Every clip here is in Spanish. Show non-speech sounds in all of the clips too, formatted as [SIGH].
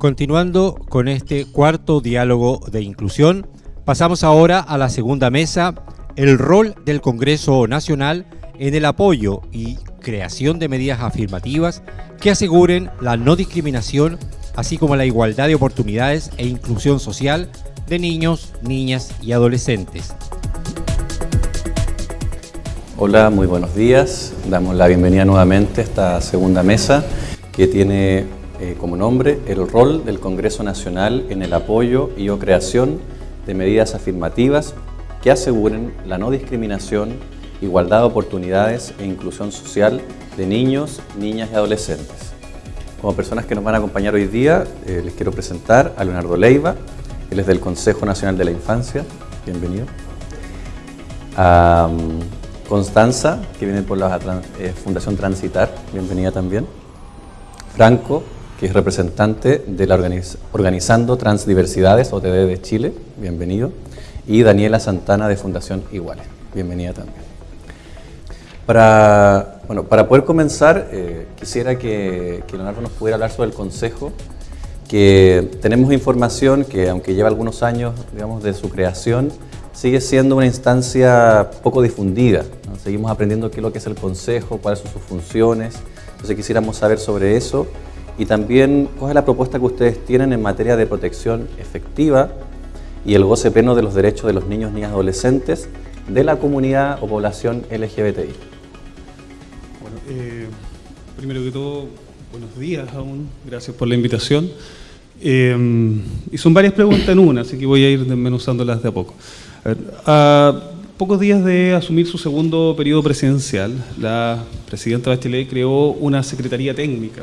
Continuando con este cuarto diálogo de inclusión, pasamos ahora a la segunda mesa, el rol del Congreso Nacional en el apoyo y creación de medidas afirmativas que aseguren la no discriminación, así como la igualdad de oportunidades e inclusión social de niños, niñas y adolescentes. Hola, muy buenos días. Damos la bienvenida nuevamente a esta segunda mesa que tiene eh, como nombre el rol del Congreso Nacional en el apoyo y o creación de medidas afirmativas que aseguren la no discriminación, igualdad de oportunidades e inclusión social de niños, niñas y adolescentes. Como personas que nos van a acompañar hoy día, eh, les quiero presentar a Leonardo Leiva, él es del Consejo Nacional de la Infancia, bienvenido. Constanza, que viene por la eh, Fundación Transitar, bienvenida también. Franco, que es representante de la Organizando Transdiversidades, OTD de Chile, bienvenido. Y Daniela Santana de Fundación Iguales, bienvenida también. Para, bueno, para poder comenzar, eh, quisiera que, que Leonardo nos pudiera hablar sobre el Consejo, que tenemos información que, aunque lleva algunos años digamos, de su creación, sigue siendo una instancia poco difundida. Seguimos aprendiendo qué es lo que es el Consejo, cuáles son sus funciones. Entonces quisiéramos saber sobre eso y también cuál es la propuesta que ustedes tienen en materia de protección efectiva y el goce pleno de los derechos de los niños, niñas y adolescentes de la comunidad o población LGBTI. Bueno, eh, primero que todo, buenos días aún, gracias por la invitación. Eh, y son varias preguntas en una, así que voy a ir desmenuzándolas de a poco. A, pocos días de asumir su segundo periodo presidencial, la presidenta Bachelet creó una secretaría técnica,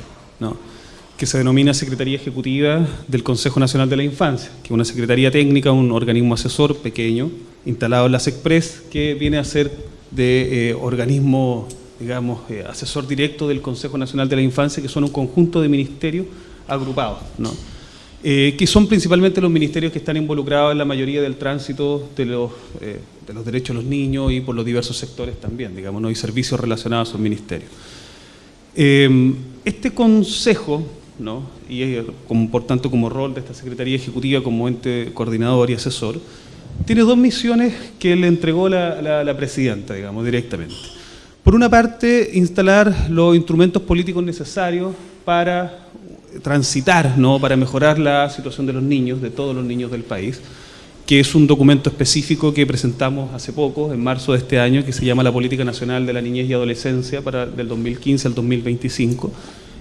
que se denomina Secretaría Ejecutiva del Consejo Nacional de la Infancia, que es una secretaría técnica, un organismo asesor pequeño, instalado en la SECPRES, que viene a ser de eh, organismo, digamos, eh, asesor directo del Consejo Nacional de la Infancia, que son un conjunto de ministerios agrupados. ¿no? Eh, que son principalmente los ministerios que están involucrados en la mayoría del tránsito de los, de los derechos de los niños y por los diversos sectores también, digamos, ¿no? y servicios relacionados a esos ministerios. Este consejo, ¿no? y como, por tanto como rol de esta Secretaría Ejecutiva como ente coordinador y asesor, tiene dos misiones que le entregó la, la presidenta, digamos, directamente. Por una parte, instalar los instrumentos políticos necesarios para transitar ¿no? para mejorar la situación de los niños, de todos los niños del país, que es un documento específico que presentamos hace poco, en marzo de este año, que se llama la Política Nacional de la Niñez y Adolescencia para del 2015 al 2025,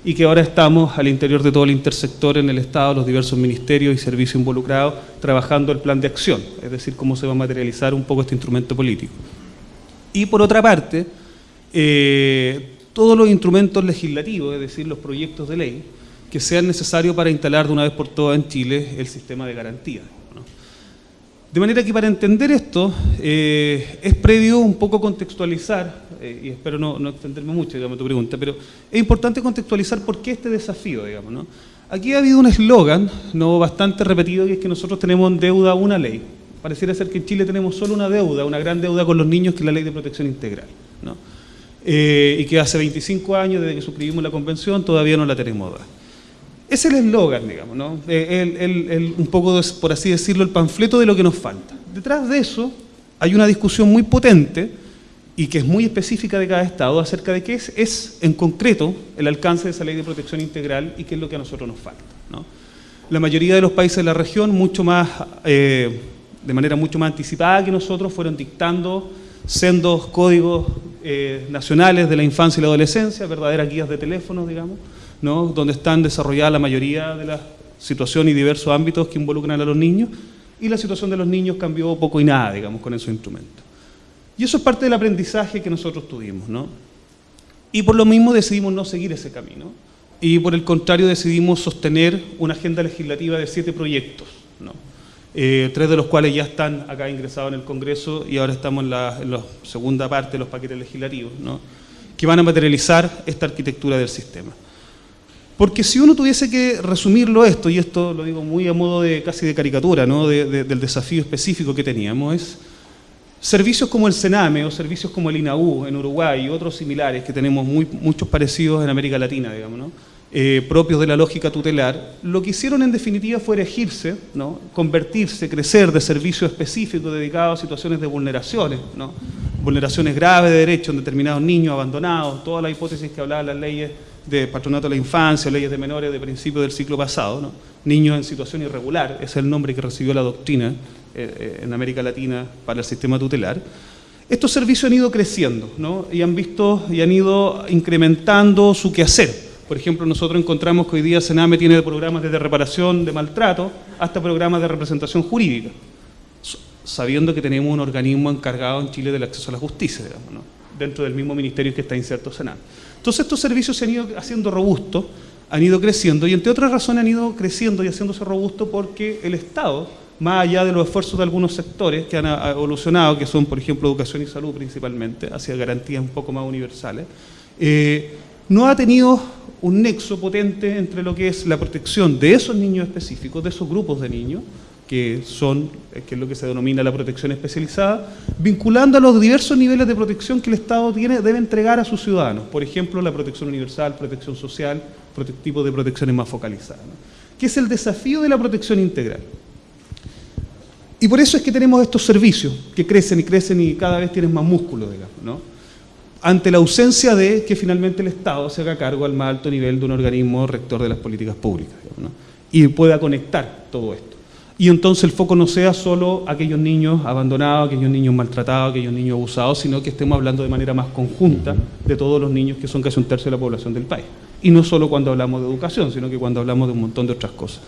y que ahora estamos al interior de todo el intersector en el Estado, los diversos ministerios y servicios involucrados, trabajando el plan de acción, es decir, cómo se va a materializar un poco este instrumento político. Y por otra parte, eh, todos los instrumentos legislativos, es decir, los proyectos de ley, que sean necesarios para instalar de una vez por todas en Chile el sistema de garantía. De manera que para entender esto eh, es previo un poco contextualizar, eh, y espero no, extenderme mucho, digamos, tu pregunta, pero es importante contextualizar por qué este desafío, digamos, ¿no? Aquí ha habido un eslogan ¿no? bastante repetido que es que nosotros tenemos en deuda una ley. Pareciera ser que en Chile tenemos solo una deuda, una gran deuda con los niños, que es la ley de protección integral. ¿no? Eh, y que hace 25 años desde que suscribimos la convención todavía no la tenemos. Es el eslogan, digamos, ¿no? Eh, un poco, por así decirlo, el panfleto de lo que nos falta. Detrás de eso hay una discusión muy potente y que es muy específica de cada Estado acerca de qué es, es en concreto el alcance de esa ley de protección integral y qué es lo que a nosotros nos falta. La mayoría de los países de la región, mucho más, eh, de manera mucho más anticipada que nosotros, fueron dictando sendos códigos eh, nacionales de la infancia y la adolescencia, verdaderas guías de teléfono, digamos, donde están desarrolladas la mayoría de las situaciones y diversos ámbitos que involucran a los niños, y la situación de los niños cambió poco y nada, digamos, con esos instrumentos. Y eso es parte del aprendizaje que nosotros tuvimos, ¿no? Y por lo mismo decidimos no seguir ese camino, y por el contrario decidimos sostener una agenda legislativa de siete proyectos, ¿no? Eh, tres de los cuales ya están acá ingresados en el Congreso y ahora estamos en la, en la segunda parte de los paquetes legislativos, ¿no? que van a materializar esta arquitectura del sistema. Porque si uno tuviese que resumirlo esto, y esto lo digo muy a modo de casi de caricatura, ¿no? del desafío específico que teníamos, es servicios como el Sename o servicios como el INAU en Uruguay y otros similares que tenemos muy, muchos parecidos en América Latina, digamos, ¿no? eh, propios de la lógica tutelar, lo que hicieron en definitiva fue erigirse, ¿no? convertirse, crecer de servicios específicos dedicados a situaciones de vulneraciones, ¿no? vulneraciones graves de derechos en determinados niños abandonados, todas las hipótesis que hablaban las leyes de patronato de la infancia, leyes de menores de principio del ciclo pasado, niños en situación irregular, es el nombre que recibió la doctrina eh, eh, en América Latina para el sistema tutelar. Estos servicios han ido creciendo ¿no? y han visto y han ido incrementando su quehacer. Por ejemplo, nosotros encontramos que hoy día Sename tiene programas desde reparación de maltrato hasta programas de representación jurídica, sabiendo que tenemos un organismo encargado en Chile del acceso a la justicia, dentro del mismo ministerio que está inserto Sename. Entonces estos servicios se han ido haciendo robustos, han ido creciendo y entre otras razones han ido creciendo y haciéndose robustos porque el Estado, más allá de los esfuerzos de algunos sectores que han evolucionado, que son por ejemplo educación y salud principalmente, hacia garantías un poco más universales, eh, no ha tenido un nexo potente entre lo que es la protección de esos niños específicos, de esos grupos de niños, que son, eh, que es lo que se denomina la protección especializada, vinculando a los diversos niveles de protección que el Estado tiene, debe entregar a sus ciudadanos. Por ejemplo, la protección universal, protección social, tipo de protecciones más focalizadas. Que es el desafío de la protección integral. Y por eso es que tenemos estos servicios que crecen y crecen y cada vez tienen más músculo, digamos, ¿no? ante la ausencia de que finalmente el Estado se haga cargo al más alto nivel de un organismo rector de las políticas públicas y pueda conectar todo esto. Y entonces el foco no sea solo aquellos niños abandonados, aquellos niños maltratados, aquellos niños abusados, sino que estemos hablando de manera más conjunta de todos los niños que son casi un tercio de la población del país. Y no solo cuando hablamos de educación, sino que cuando hablamos de un montón de otras cosas.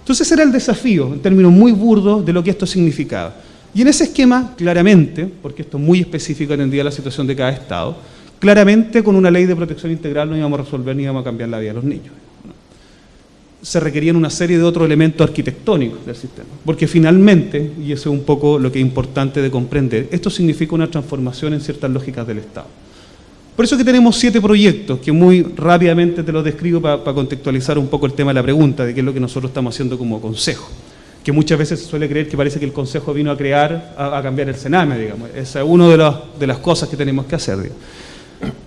Entonces era el desafío, en términos muy burdos, de lo que esto significaba. Y en ese esquema, claramente, porque esto es muy específico en la situación de cada Estado, claramente con una ley de protección integral no íbamos a resolver ni íbamos a cambiar la vida de los niños. Se requerían una serie de otros elementos arquitectónicos del sistema. Porque finalmente, y eso es un poco lo que es importante de comprender, esto significa una transformación en ciertas lógicas del Estado. Por eso que tenemos siete proyectos, que muy rápidamente te los describo para contextualizar un poco el tema de la pregunta, de qué es lo que nosotros estamos haciendo como consejo que muchas veces se suele creer que parece que el Consejo vino a crear, a, cambiar el Sename, digamos. Esa es una de, de, las cosas que tenemos que hacer.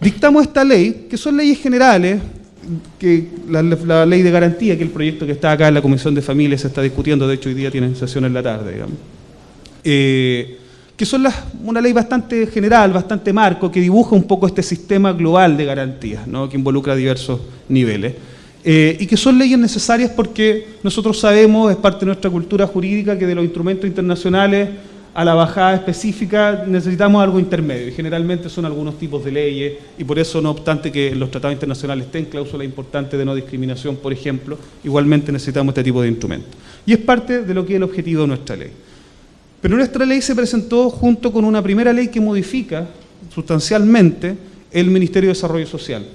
Dictamos esta ley, que son leyes generales, que la, ley de garantía, que el proyecto que está acá en la Comisión de Familias se está discutiendo, de hecho hoy día tienen sesión en la tarde, digamos. Eh, que son las, una ley bastante general, bastante marco, que dibuja un poco este sistema global de garantías, ¿no? que involucra diversos niveles. Eh, y que son leyes necesarias porque nosotros sabemos, es parte de nuestra cultura jurídica, que de los instrumentos internacionales a la bajada específica necesitamos algo intermedio y generalmente son algunos tipos de leyes y por eso no obstante que los tratados internacionales estén cláusulas importantes de no discriminación, por ejemplo, igualmente necesitamos este tipo de instrumentos. Y es parte de lo que es el objetivo de nuestra ley. Pero nuestra ley se presentó junto con una primera ley que modifica sustancialmente el Ministerio de Desarrollo Social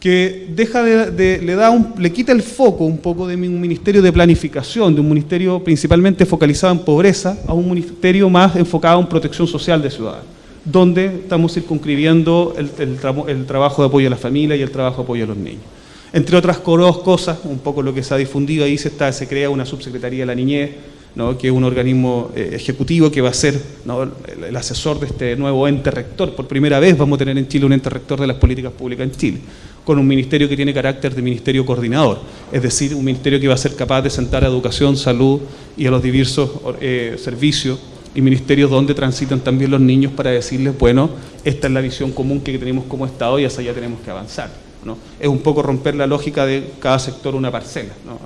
que deja de, le, da un, le quita el foco un poco de un ministerio de planificación, de un ministerio principalmente focalizado en pobreza, a un ministerio más enfocado en protección social de ciudadanos, donde estamos circunscribiendo el, el, trabajo de apoyo a la familia y el trabajo de apoyo a los niños. Entre otras cosas, un poco lo que se ha difundido ahí, se, está, se crea una subsecretaría de la niñez, que es un organismo eh, ejecutivo que va a ser el, asesor de este nuevo ente rector. Por primera vez vamos a tener en Chile un ente rector de las políticas públicas en Chile, con un ministerio que tiene carácter de ministerio coordinador, es decir, un ministerio que va a ser capaz de sentar a educación, salud y a los diversos eh, servicios y ministerios donde transitan también los niños para decirles, bueno, esta es la visión común que tenemos como Estado y hacia allá tenemos que avanzar. ¿no? Es un poco romper la lógica de cada sector una parcela. ¿no?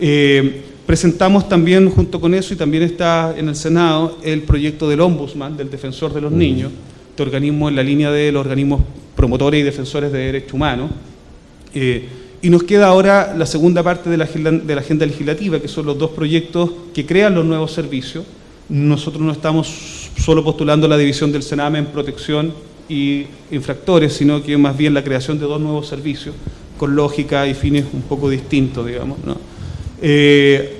Eh, Presentamos también, junto con eso, y también está en el Senado, el proyecto del Ombudsman, del Defensor de los Niños, este organismo en la línea de los organismos promotores y defensores de derechos humanos. Eh, y nos queda ahora la segunda parte de la, agenda legislativa, que son los dos proyectos que crean los nuevos servicios. Nosotros no estamos solo postulando la división del Sename en protección y infractores, sino que más bien la creación de dos nuevos servicios con lógica y fines un poco distintos, digamos. ¿no? Eh,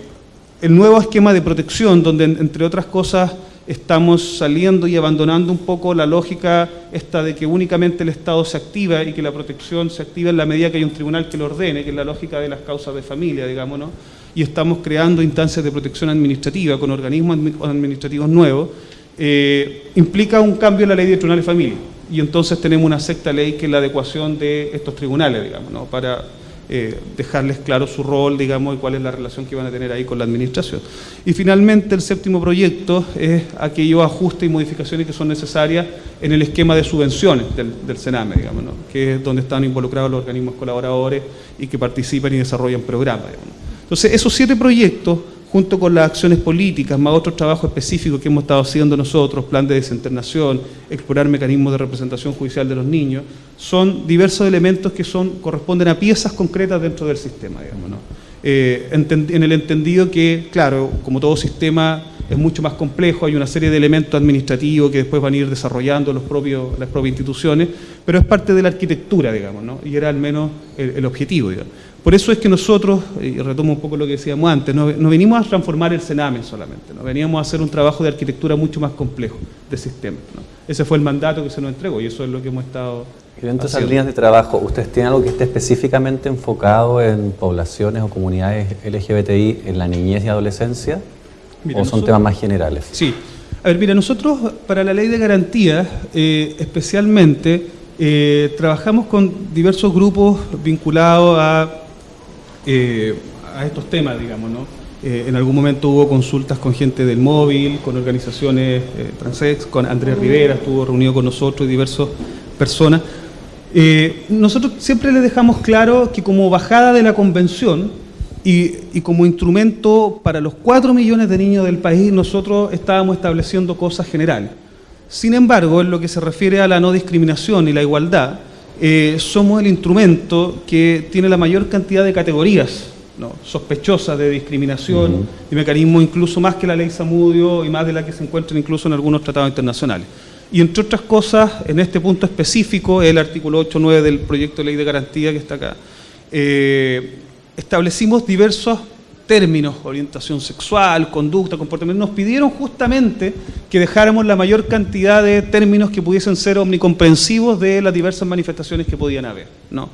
el nuevo esquema de protección, donde entre otras cosas estamos saliendo y abandonando un poco la lógica esta de que únicamente el Estado se activa y que la protección se activa en la medida que hay un tribunal que lo ordene, que es la lógica de las causas de familia, digamos, ¿no? y estamos creando instancias de protección administrativa con organismos administrativos nuevos, eh, implica un cambio en la ley de tribunal de familia. Y entonces tenemos una sexta ley que es la adecuación de estos tribunales, digamos, ¿no? para eh, dejarles claro su rol, digamos, y cuál es la relación que van a tener ahí con la administración. Y finalmente el séptimo proyecto es aquellos ajustes y modificaciones que son necesarias en el esquema de subvenciones del, del Sename, digamos, ¿no? que es donde están involucrados los organismos colaboradores y que participan y desarrollan programas. Entonces, esos siete proyectos junto con las acciones políticas, más otros trabajos específicos que hemos estado haciendo nosotros, plan de desinternación, explorar mecanismos de representación judicial de los niños, son diversos elementos que corresponden a piezas concretas dentro del sistema, digamos, ¿no? eh, en el entendido que, claro, como todo sistema es mucho más complejo, hay una serie de elementos administrativos que después van a ir desarrollando las propias instituciones, pero es parte de la arquitectura, digamos, ¿no? y era al menos el, el objetivo. Digamos. Por eso es que nosotros, y retomo un poco lo que decíamos antes, no, no venimos a transformar el Sename solamente, ¿no? veníamos a hacer un trabajo de arquitectura mucho más complejo de sistema. ¿no? Ese fue el mandato que se nos entregó y eso es lo que hemos estado y dentro de esas líneas de trabajo, ¿ustedes tienen algo que esté específicamente enfocado en poblaciones o comunidades LGBTI en la niñez y adolescencia? Mira, ¿O son nosotros, temas más generales? Sí. A ver, mira, nosotros para la ley de garantías, eh, especialmente, eh, trabajamos con diversos grupos vinculados a, eh, a estos temas, digamos, ¿no? Eh, en algún momento hubo consultas con gente del móvil, con organizaciones transex, con Andrés Rivera, estuvo reunido con nosotros y diversas personas. Nosotros siempre les dejamos claro que como bajada de la convención, y, y, como instrumento para los 4 millones de niños del país, nosotros estábamos estableciendo cosas generales. Sin embargo, en lo que se refiere a la no discriminación y la igualdad, eh, somos el instrumento que tiene la mayor cantidad de categorías ¿no? sospechosas de discriminación uh -huh. y mecanismos incluso más que la ley Samudio y más de la que se encuentran incluso en algunos tratados internacionales. Y entre otras cosas, en este punto específico, el artículo 8.9 del proyecto de ley de garantía que está acá, eh, establecimos diversos términos, orientación sexual, conducta, comportamiento, nos pidieron justamente que dejáramos la mayor cantidad de términos que pudiesen ser omnicomprensivos de las diversas manifestaciones que podían haber. ¿no?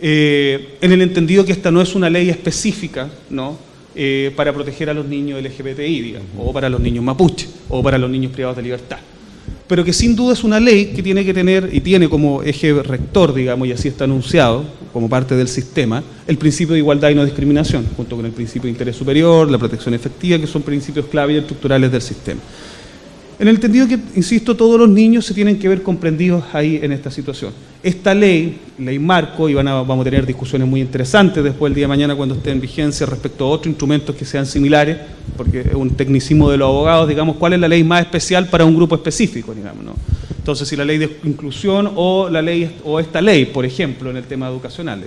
Eh, en el entendido que esta no es una ley específica ¿no? Eh, para proteger a los niños LGBTI, digamos, o para los niños mapuche, o para los niños privados de libertad pero que sin duda es una ley que tiene que tener y tiene como eje rector, digamos, y así está anunciado como parte del sistema, el principio de igualdad y no discriminación, junto con el principio de interés superior, la protección efectiva, que son principios clave y estructurales del sistema. En el entendido que, insisto, todos los niños se tienen que ver comprendidos ahí en esta situación. Esta ley, ley marco, y van a, vamos a tener discusiones muy interesantes después el día de mañana cuando esté en vigencia respecto a otros instrumentos que sean similares, porque es un tecnicismo de los abogados, digamos, cuál es la ley más especial para un grupo específico, digamos, ¿no? Entonces, si la ley de inclusión o la ley o esta ley, por ejemplo, en el tema educacional.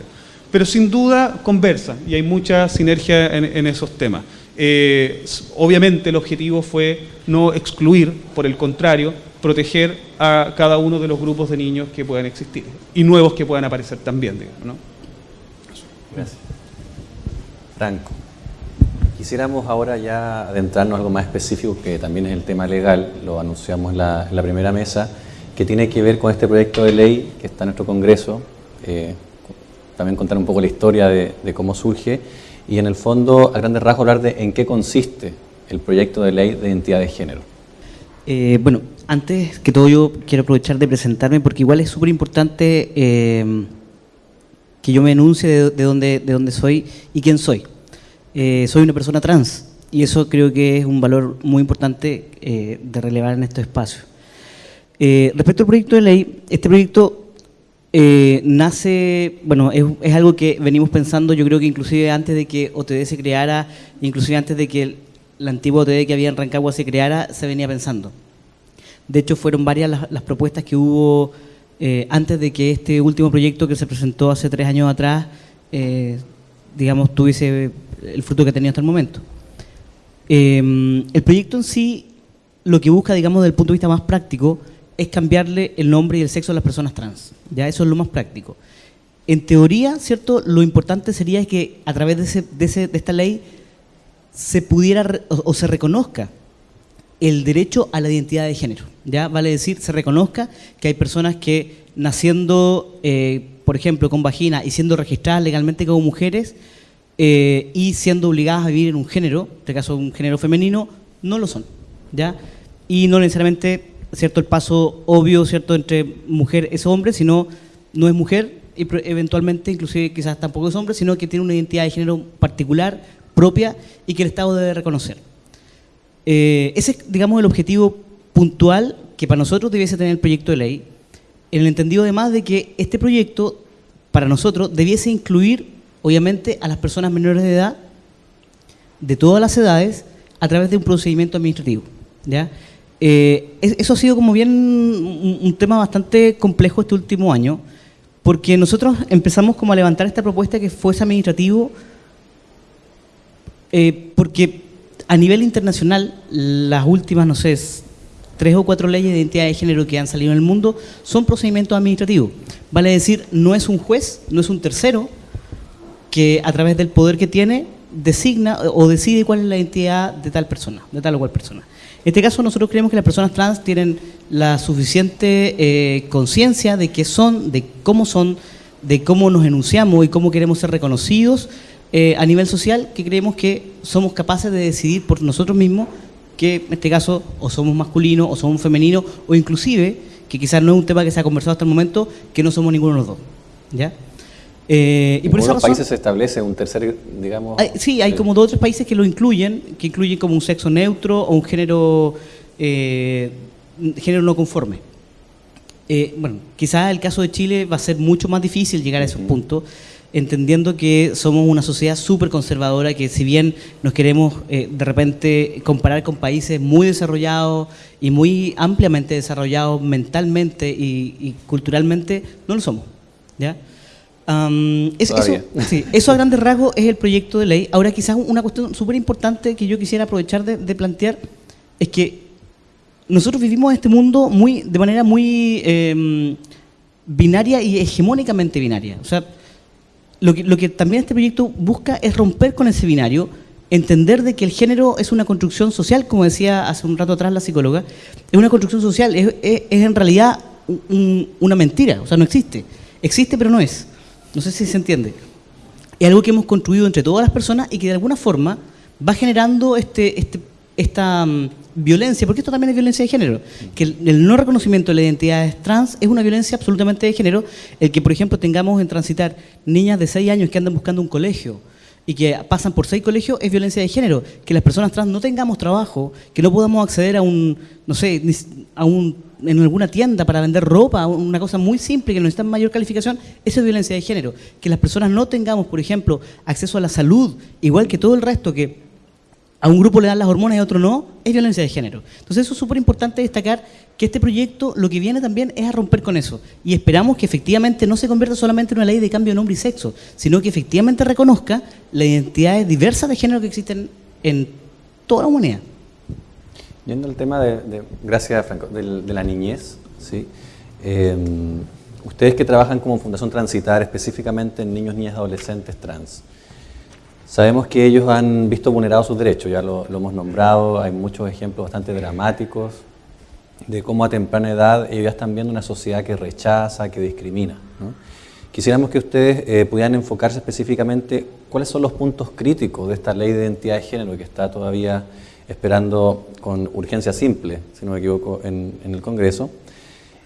Pero sin duda conversa y hay mucha sinergia en, en esos temas. Eh, obviamente el objetivo fue no excluir, por el contrario, proteger a cada uno de los grupos de niños que puedan existir y nuevos que puedan aparecer también, digamos, ¿no? Gracias. Franco, quisiéramos ahora ya adentrarnos a algo más específico que también es el tema legal, lo anunciamos en la, primera mesa, que tiene que ver con este proyecto de ley que está en nuestro Congreso, eh, también contar un poco la historia de cómo surge y en el fondo, a grandes rasgos, hablar de en qué consiste el proyecto de ley de identidad de género. Eh, bueno, antes que todo yo quiero aprovechar de presentarme porque igual es súper importante eh, que yo me enuncie de, de, dónde, de dónde soy y quién soy. Eh, soy una persona trans y eso creo que es un valor muy importante de relevar en estos espacios. Respecto al proyecto de ley, este proyecto eh, nace, bueno, es, algo que venimos pensando, yo creo que inclusive antes de que OTD se creara, inclusive antes de que el, la antigua OTD que había en Rancagua se creara, se venía pensando. De hecho, fueron varias las, propuestas que hubo eh, antes de que este último proyecto que se presentó hace tres años atrás, eh, digamos, tuviese el fruto que ha tenido hasta el momento. El proyecto en sí, lo que busca, digamos, desde el punto de vista más práctico, es cambiarle el nombre y el sexo a las personas trans. Ya eso es lo más práctico. En teoría, ¿cierto? Lo importante sería que a través de, ese, de, ese, de esta ley se pudiera o, se reconozca el derecho a la identidad de género. Ya vale decir, se reconozca que hay personas que naciendo, eh, por ejemplo, con vagina y siendo registradas legalmente como mujeres eh, y siendo obligadas a vivir en un género, en este caso un género femenino, no lo son. ¿ya? Y no necesariamente cierto el paso obvio cierto entre mujer es hombre, sino no es mujer y eventualmente inclusive quizás tampoco es hombre, sino que tiene una identidad de género particular, propia y que el Estado debe reconocer. Eh, ese es, digamos, el objetivo puntual que para nosotros debiese tener el proyecto de ley, en el entendido además de que este proyecto, para nosotros, debiese incluir, obviamente, a las personas menores de edad, de todas las edades, a través de un procedimiento administrativo. ¿ya? Eh, eso ha sido como bien un, tema bastante complejo este último año, porque nosotros empezamos como a levantar esta propuesta que fuese administrativo, eh, porque a nivel internacional, las últimas, no sé, tres o cuatro leyes de identidad de género que han salido en el mundo son procedimientos administrativos. Vale decir, no es un juez, no es un tercero que a través del poder que tiene designa o decide cuál es la identidad de tal persona, de tal o cual persona. En este caso nosotros creemos que las personas trans tienen la suficiente eh, conciencia de qué son, de cómo son, de cómo nos enunciamos y cómo queremos ser reconocidos eh, a nivel social, que creemos que somos capaces de decidir por nosotros mismos que en este caso o somos masculinos o somos femeninos o inclusive, que quizás no es un tema que se ha conversado hasta el momento, que no somos ninguno de los dos. ¿ya? Eh, y países se establece un tercer, digamos... sí, hay como dos o tres países que lo incluyen, que incluyen como un sexo neutro o un género, eh, género no conforme. Eh, bueno, quizás el caso de Chile va a ser mucho más difícil llegar a esos puntos, entendiendo que somos una sociedad súper conservadora, que si bien nos queremos eh, de repente comparar con países muy desarrollados y muy ampliamente desarrollados mentalmente y, culturalmente, no lo somos. ¿ya? Eso, [LAUGHS] eso, a grandes rasgos es el proyecto de ley. Ahora quizás una cuestión súper importante que yo quisiera aprovechar de, plantear es que nosotros vivimos este mundo muy, de manera muy em, binaria y hegemónicamente binaria. O sea, lo que, también este proyecto busca es romper con ese binario, entender de que el género es una construcción social, como decía hace un rato atrás la psicóloga, es una construcción social, es, en realidad una mentira, o sea, no existe. Existe pero no es. No sé si se entiende. Es algo que hemos construido entre todas las personas y que de alguna forma va generando este, este esta mm, violencia, porque esto también es violencia de género, que el, no reconocimiento de la identidad trans es una violencia absolutamente de género, el que por ejemplo tengamos en transitar niñas de 6 años que andan buscando un colegio y que pasan por seis colegios es violencia de género, que las personas trans no tengamos trabajo, que no podamos acceder a un, no sé, a un, en alguna tienda para vender ropa, una cosa muy simple que no necesita mayor calificación, eso es violencia de género. Que las personas no tengamos, por ejemplo, acceso a la salud, igual que todo el resto que a un grupo le dan las hormonas y a otro no, es violencia de género. Entonces eso es súper importante destacar que este proyecto lo que viene también es a romper con eso. Y esperamos que efectivamente no se convierta solamente en una ley de cambio de nombre y sexo, sino que efectivamente reconozca las identidades diversas de género que existen en toda la humanidad. Yendo al tema de, gracias Franco, de, la niñez, ¿sí? Em, ustedes que trabajan como Fundación Transitar específicamente en niños, niñas, adolescentes trans, Sabemos que ellos han visto vulnerados sus derechos, ya lo, hemos nombrado, hay muchos ejemplos bastante dramáticos de cómo a temprana edad ellos ya están viendo una sociedad que rechaza, que discrimina. Quisiéramos que ustedes eh, pudieran enfocarse específicamente cuáles son los puntos críticos de esta ley de identidad de género que está todavía esperando con urgencia simple, si no me equivoco, en, el Congreso.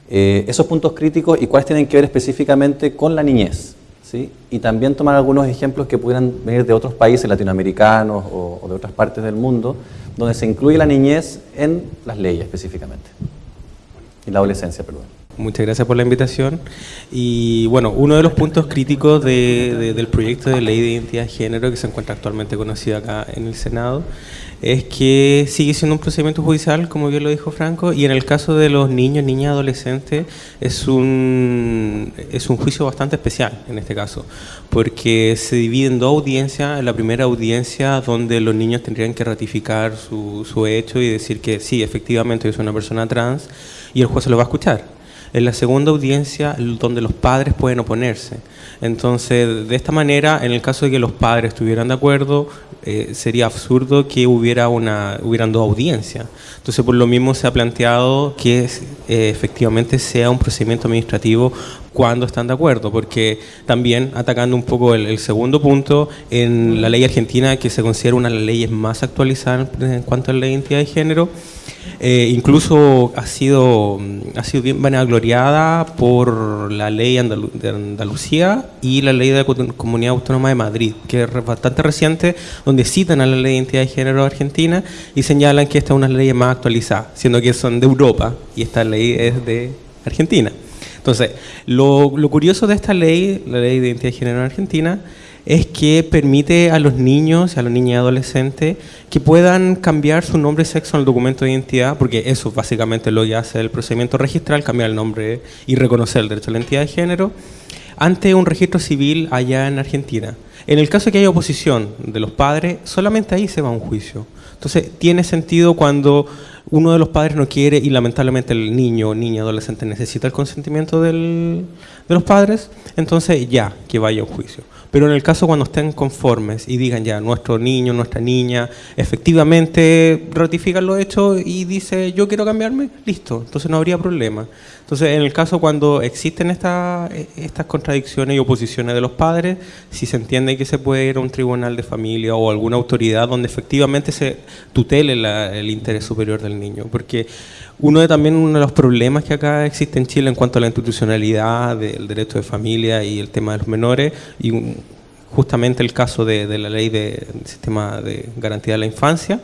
Eh, esos puntos críticos y cuáles tienen que ver específicamente con la niñez, y también tomar algunos ejemplos que pudieran venir de otros países latinoamericanos o, de otras partes del mundo, donde se incluye la niñez en las leyes específicamente, y la adolescencia, perdón. Muchas gracias por la invitación. Y bueno, uno de los puntos críticos del proyecto de ley de identidad de género que se encuentra actualmente conocido acá en el Senado es que sigue siendo un procedimiento judicial, como bien lo dijo Franco, y en el caso de los niños, niñas, adolescentes, es un, es un juicio bastante especial en este caso, porque se divide en dos audiencias. En la primera audiencia, donde los niños tendrían que ratificar su, su hecho y decir que sí, efectivamente, yo soy una persona trans, y el juez se lo va a escuchar en la segunda audiencia donde los padres pueden oponerse. Entonces, de esta manera, en el caso de que los padres estuvieran de acuerdo, eh, sería absurdo que hubiera una, hubieran dos audiencias. Entonces, por lo mismo se ha planteado que eh, efectivamente sea un procedimiento administrativo cuando están de acuerdo, porque también atacando un poco el, segundo punto, en la ley argentina, que se considera una de las leyes más actualizadas en cuanto a la identidad de género, eh, incluso ha sido, ha sido bien vanagloriada por la ley de Andalucía y la ley de la Comunidad Autónoma de Madrid, que es bastante reciente, donde citan a la ley de identidad de género argentina y señalan que esta es una ley más actualizada, siendo que son de Europa y esta ley es de Argentina. Entonces, lo, lo curioso de esta ley, la ley de identidad de género en Argentina, es que permite a los niños a los niños y adolescentes que puedan cambiar su nombre y sexo en el documento de identidad, porque eso básicamente lo que hace el procedimiento registral, cambiar el nombre y reconocer el derecho a la identidad de género, ante un registro civil allá en Argentina. En el caso que haya oposición de los padres, solamente ahí se va a un juicio. Entonces, tiene sentido cuando uno de los padres no quiere y lamentablemente el niño o niña adolescente necesita el consentimiento del, de los padres, entonces ya, que vaya a un juicio. Pero en el caso cuando estén conformes y digan ya, nuestro niño, nuestra niña, efectivamente ratifican lo hecho y dice yo quiero cambiarme, listo, entonces no habría problema. Entonces en el caso cuando existen estas contradicciones y oposiciones de los padres, si se entiende que se puede ir a un tribunal de familia o alguna autoridad donde efectivamente se tutele el interés superior del niño, porque uno de también uno de los problemas que acá existe en Chile en cuanto a la institucionalidad del derecho de familia y el tema de los menores y justamente el caso de, la ley del sistema de garantía de la infancia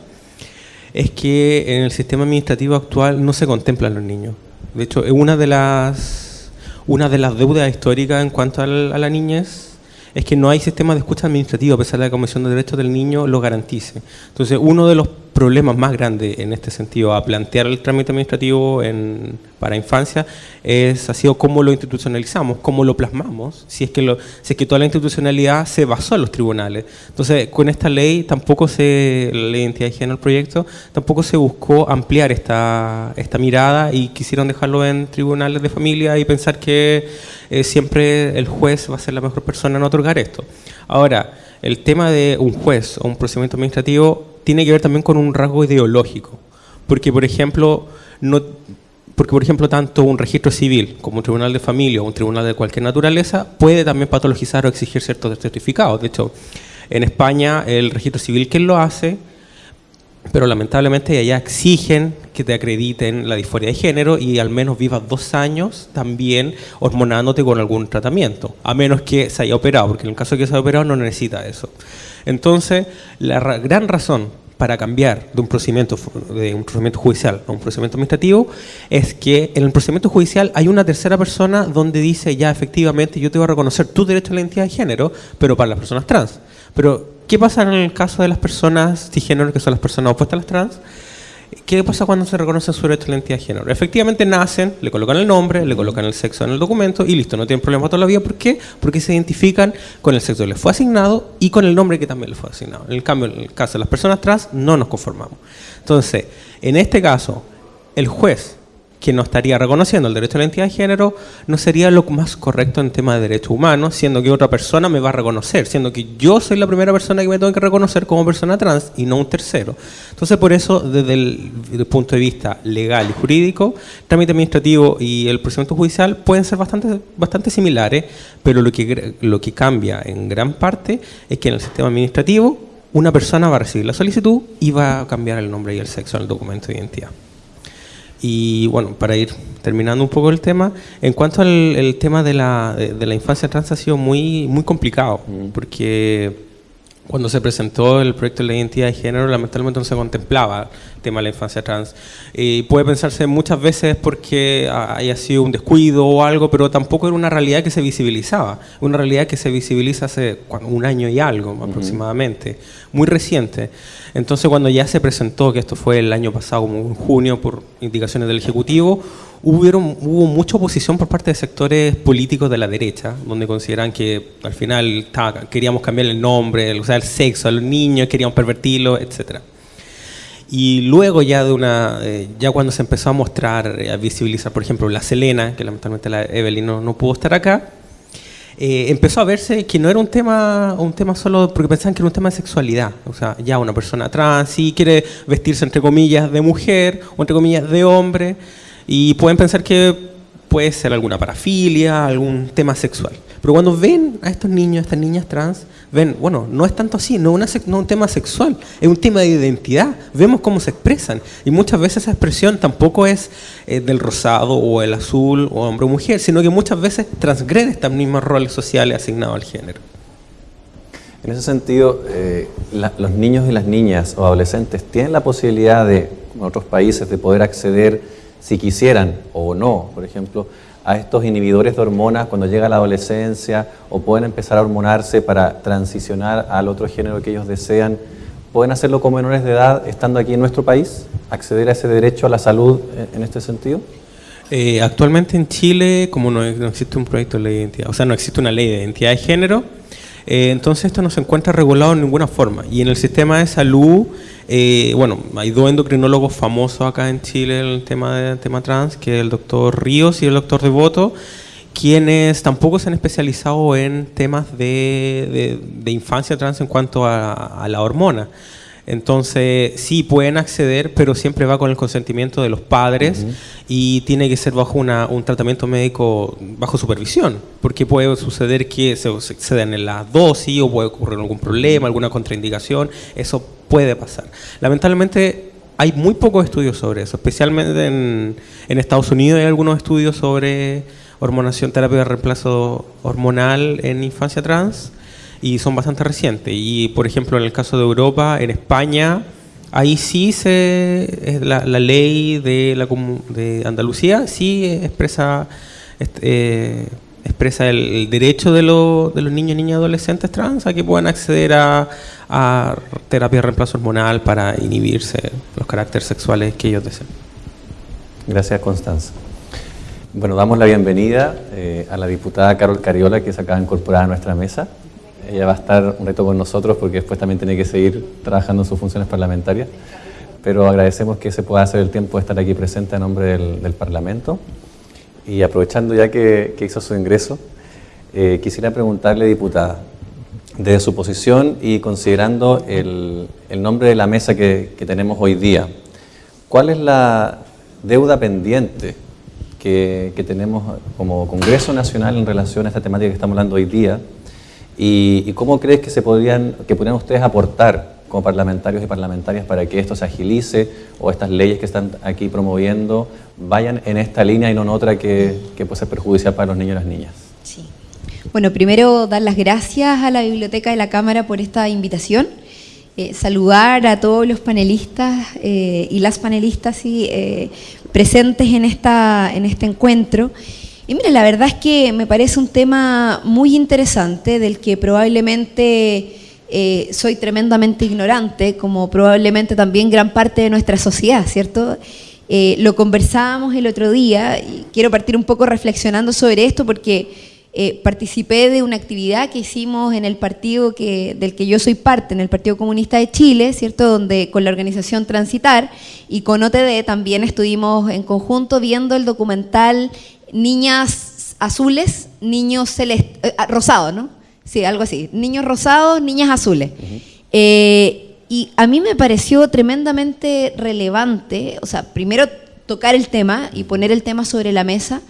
es que en el sistema administrativo actual no se contemplan los niños. De hecho, una de las una de las deudas históricas en cuanto a la niñez es que no hay sistema de escucha administrativo, a pesar de que la Comisión de Derechos del Niño lo garantice. Entonces, uno de los problemas más grandes en este sentido a plantear el trámite administrativo en, para infancia es, ha sido cómo lo institucionalizamos, cómo lo plasmamos, si es, que lo, si es que toda la institucionalidad se basó en los tribunales. Entonces, con esta ley tampoco se, la identidad de género, el proyecto, tampoco se buscó ampliar esta, esta mirada y quisieron dejarlo en tribunales de familia y pensar que eh, siempre el juez va a ser la mejor persona en otorgar esto. Ahora, el tema de un juez o un procedimiento administrativo tiene que ver también con un rasgo ideológico. Porque, por ejemplo, no, porque, por ejemplo, tanto un registro civil como un tribunal de familia o un tribunal de cualquier naturaleza puede también patologizar o exigir ciertos certificados. De hecho, en España el registro civil, ¿quién lo hace? pero lamentablemente allá exigen que te acrediten la disforia de género y al menos vivas dos años también hormonándote con algún tratamiento, a menos que se haya operado, porque en el caso de que se haya operado no necesita eso. Entonces, la gran razón para cambiar de un procedimiento de un procedimiento judicial a un procedimiento administrativo es que en el procedimiento judicial hay una tercera persona donde dice ya efectivamente yo te voy a reconocer tu derecho a la identidad de género, pero para las personas trans. Pero ¿qué pasa en el caso de las personas cisgénero, que son las personas opuestas a las trans? ¿Qué pasa cuando se reconoce su derecho a la identidad de género? Efectivamente nacen, le colocan el nombre, le colocan el sexo en el documento y listo, no tienen problema toda la vida. ¿Por qué? Porque se identifican con el sexo que les fue asignado y con el nombre que también les fue asignado. En el cambio, en el caso de las personas trans, no nos conformamos. Entonces, en este caso, el juez que no estaría reconociendo el derecho a la identidad de género, no sería lo más correcto en tema de derechos humanos, siendo que otra persona me va a reconocer, siendo que yo soy la primera persona que me tengo que reconocer como persona trans y no un tercero. Entonces, por eso, desde el, punto de vista legal y jurídico, el trámite administrativo y el procedimiento judicial pueden ser bastante, bastante similares, pero lo que, lo que cambia en gran parte es que en el sistema administrativo una persona va a recibir la solicitud y va a cambiar el nombre y el sexo en el documento de identidad. Y bueno, para ir terminando un poco el tema, en cuanto al tema de la, de, la infancia trans ha sido muy, muy complicado, porque cuando se presentó el proyecto de la identidad de género, lamentablemente no se contemplaba tema de la infancia trans. Y puede pensarse muchas veces porque haya sido un descuido o algo, pero tampoco era una realidad que se visibilizaba. Una realidad que se visibiliza hace un año y algo aproximadamente, muy reciente. Entonces cuando ya se presentó, que esto fue el año pasado, como en junio, por indicaciones del Ejecutivo, hubieron, hubo mucha oposición por parte de sectores políticos de la derecha, donde consideran que al final queríamos cambiar el nombre, o sea, el sexo a los niños, queríamos pervertirlo, etc. Y luego ya de una, eh, ya cuando se empezó a mostrar, a visibilizar, por ejemplo, la Selena, que lamentablemente la Evelyn no, no pudo estar acá, eh, empezó a verse que no era un tema, un tema solo porque pensaban que era un tema de sexualidad. O sea, ya una persona trans sí quiere vestirse entre comillas de mujer o entre comillas de hombre y pueden pensar que puede ser alguna parafilia, algún tema sexual. Pero cuando ven a estos niños, a estas niñas trans, ven, bueno, no es tanto así, no es un tema sexual, es un tema de identidad. Vemos cómo se expresan. Y muchas veces esa expresión tampoco es eh, del rosado o el azul o hombre o mujer, sino que muchas veces transgrede estos mismos roles sociales asignados al género. En ese sentido, eh, los niños y las niñas o adolescentes tienen la posibilidad de, en otros países, de poder acceder, si quisieran o no, por ejemplo, a estos inhibidores de hormonas cuando llega la adolescencia o pueden empezar a hormonarse para transicionar al otro género que ellos desean, ¿pueden hacerlo como menores de edad estando aquí en nuestro país? ¿Acceder a ese derecho a la salud en este sentido? Eh, actualmente en Chile, como no, existe un proyecto de ley de identidad, o sea, no existe una ley de identidad de género, eh, entonces esto no se encuentra regulado en ninguna forma. Y en el sistema de salud, eh, bueno, hay dos endocrinólogos famosos acá en Chile en el tema, de, tema trans, que es el doctor Ríos y el doctor Devoto, quienes tampoco se han especializado en temas de, infancia trans en cuanto a la hormona. Entonces, sí pueden acceder, pero siempre va con el consentimiento de los padres y tiene que ser bajo un tratamiento médico bajo supervisión, porque puede suceder que se exceden en la dosis o puede ocurrir algún problema, alguna contraindicación, eso puede pasar. Lamentablemente, hay muy pocos estudios sobre eso, especialmente en, en Estados Unidos hay algunos estudios sobre hormonación, terapia de reemplazo hormonal en infancia trans y son bastante recientes. Y por ejemplo, en el caso de Europa, en España, ahí sí se la, ley de, la, de Andalucía sí expresa eh, expresa el, derecho de, de, los niños, niñas y adolescentes trans a que puedan acceder a, terapia de reemplazo hormonal para inhibirse los caracteres sexuales que ellos desean. Gracias, Constanza. Bueno, damos la bienvenida eh, a la diputada Carol Cariola, que se acaba de incorporar a nuestra mesa. Ella va a estar un reto con nosotros porque después también tiene que seguir trabajando en sus funciones parlamentarias. Pero agradecemos que se pueda hacer el tiempo de estar aquí presente a nombre del, Parlamento. Y aprovechando ya que, hizo su ingreso, eh, quisiera preguntarle, diputada, desde su posición y considerando el, nombre de la mesa que, que, tenemos hoy día, ¿cuál es la deuda pendiente que, que tenemos como Congreso Nacional en relación a esta temática que estamos hablando hoy día? ¿Y, cómo crees que, se podrían, que podrían ustedes aportar como parlamentarios y parlamentarias para que esto se agilice o estas leyes que están aquí promoviendo vayan en esta línea y no en otra que, puede ser perjudicial para los niños y las niñas? Sí. Bueno, primero dar las gracias a la Biblioteca de la Cámara por esta invitación. Eh, saludar a todos los panelistas eh, y las panelistas eh, presentes en, esta, en este encuentro. Y mire, la verdad es que me parece un tema muy interesante del que probablemente eh, soy tremendamente ignorante, como probablemente también gran parte de nuestra sociedad, ¿cierto? Eh, lo conversábamos el otro día y quiero partir un poco reflexionando sobre esto porque eh, participé de una actividad que hicimos en el partido que, del que yo soy parte, en el Partido Comunista de Chile, ¿cierto? Donde con la organización Transitar y con OTD también estuvimos en conjunto viendo el documental niñas azules, niños celestes, eh, ah, rosados, ¿no? Sí, algo así. Niños rosados, niñas azules. Eh, y a mí me pareció tremendamente relevante, o sea, primero tocar el tema y poner el tema sobre la mesa,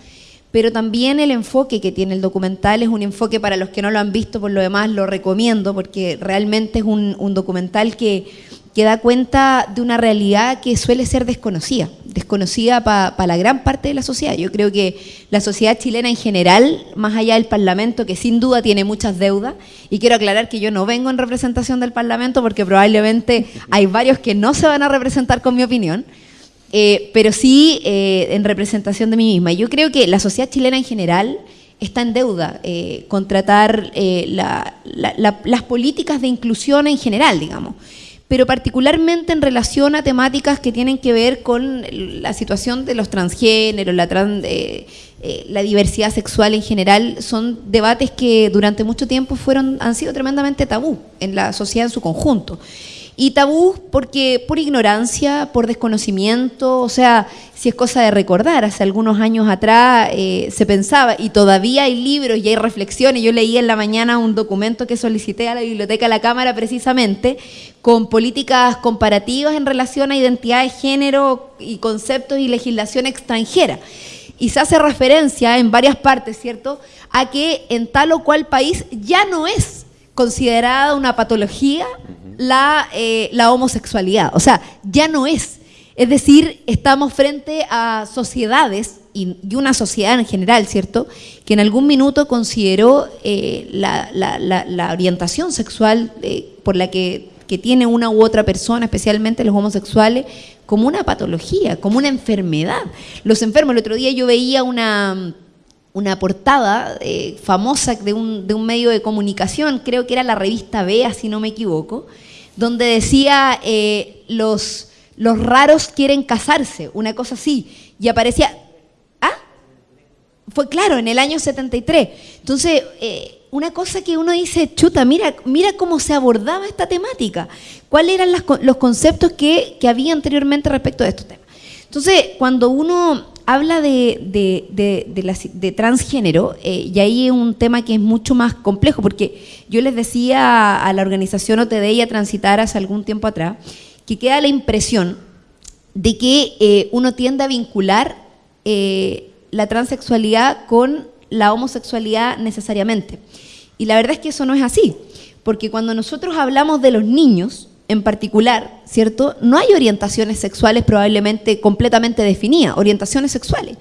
pero también el enfoque que tiene el documental es un enfoque para los que no lo han visto, por lo demás lo recomiendo, porque realmente es un documental que que da cuenta de una realidad que suele ser desconocida, desconocida para la gran parte de la sociedad. Yo creo que la sociedad chilena en general, más allá del Parlamento, que sin duda tiene muchas deudas, y quiero aclarar que yo no vengo en representación del Parlamento porque probablemente hay varios que no se van a representar con mi opinión, eh, pero sí eh, en representación de mí misma. Yo creo que la sociedad chilena en general está en deuda eh, con tratar las políticas de inclusión en general, digamos pero particularmente en relación a temáticas que tienen que ver con la situación de los transgéneros, la, eh, eh, la diversidad sexual en general, son debates que durante mucho tiempo fueron, han sido tremendamente tabú en la sociedad en su conjunto. Y tabú porque por ignorancia, por desconocimiento, o sea, si es cosa de recordar, hace algunos años atrás eh, se pensaba, y todavía hay libros y hay reflexiones, yo leí en la mañana un documento que solicité a la Biblioteca de la Cámara precisamente, con políticas comparativas en relación a identidad de género y conceptos y legislación extranjera. y se hace referencia en varias partes, ¿cierto?, a que en tal o cual país ya no es considerada una patología la, eh, la homosexualidad. O sea, ya no es. Es decir, estamos frente a sociedades y, una sociedad en general, ¿cierto?, que en algún minuto consideró eh, la, orientación sexual eh, por la que, que, tiene una u otra persona, especialmente los homosexuales, como una patología, como una enfermedad. Los enfermos, el otro día yo veía una, una portada eh, famosa de un, de un medio de comunicación, creo que era la revista Bea, si no me equivoco, donde decía los los raros quieren casarse, una cosa así. Y aparecía, ¿ah? Fue claro, en el año 73. Entonces, eh, una cosa que uno dice, chuta, mira, mira cómo se abordaba esta temática. ¿Cuáles eran los conceptos que, había anteriormente respecto de estos temas? Entonces, cuando uno habla de, de, transgénero, eh, y ahí es un tema que es mucho más complejo, porque yo les decía a la organización OTD y a Transitar hace algún tiempo atrás, que queda la impresión de que eh, uno tiende a vincular eh, la transexualidad con la homosexualidad necesariamente. Y la verdad es que eso no es así, porque cuando nosotros hablamos de los niños, en particular, ¿cierto? No hay orientaciones sexuales probablemente completamente definidas, orientaciones sexuales,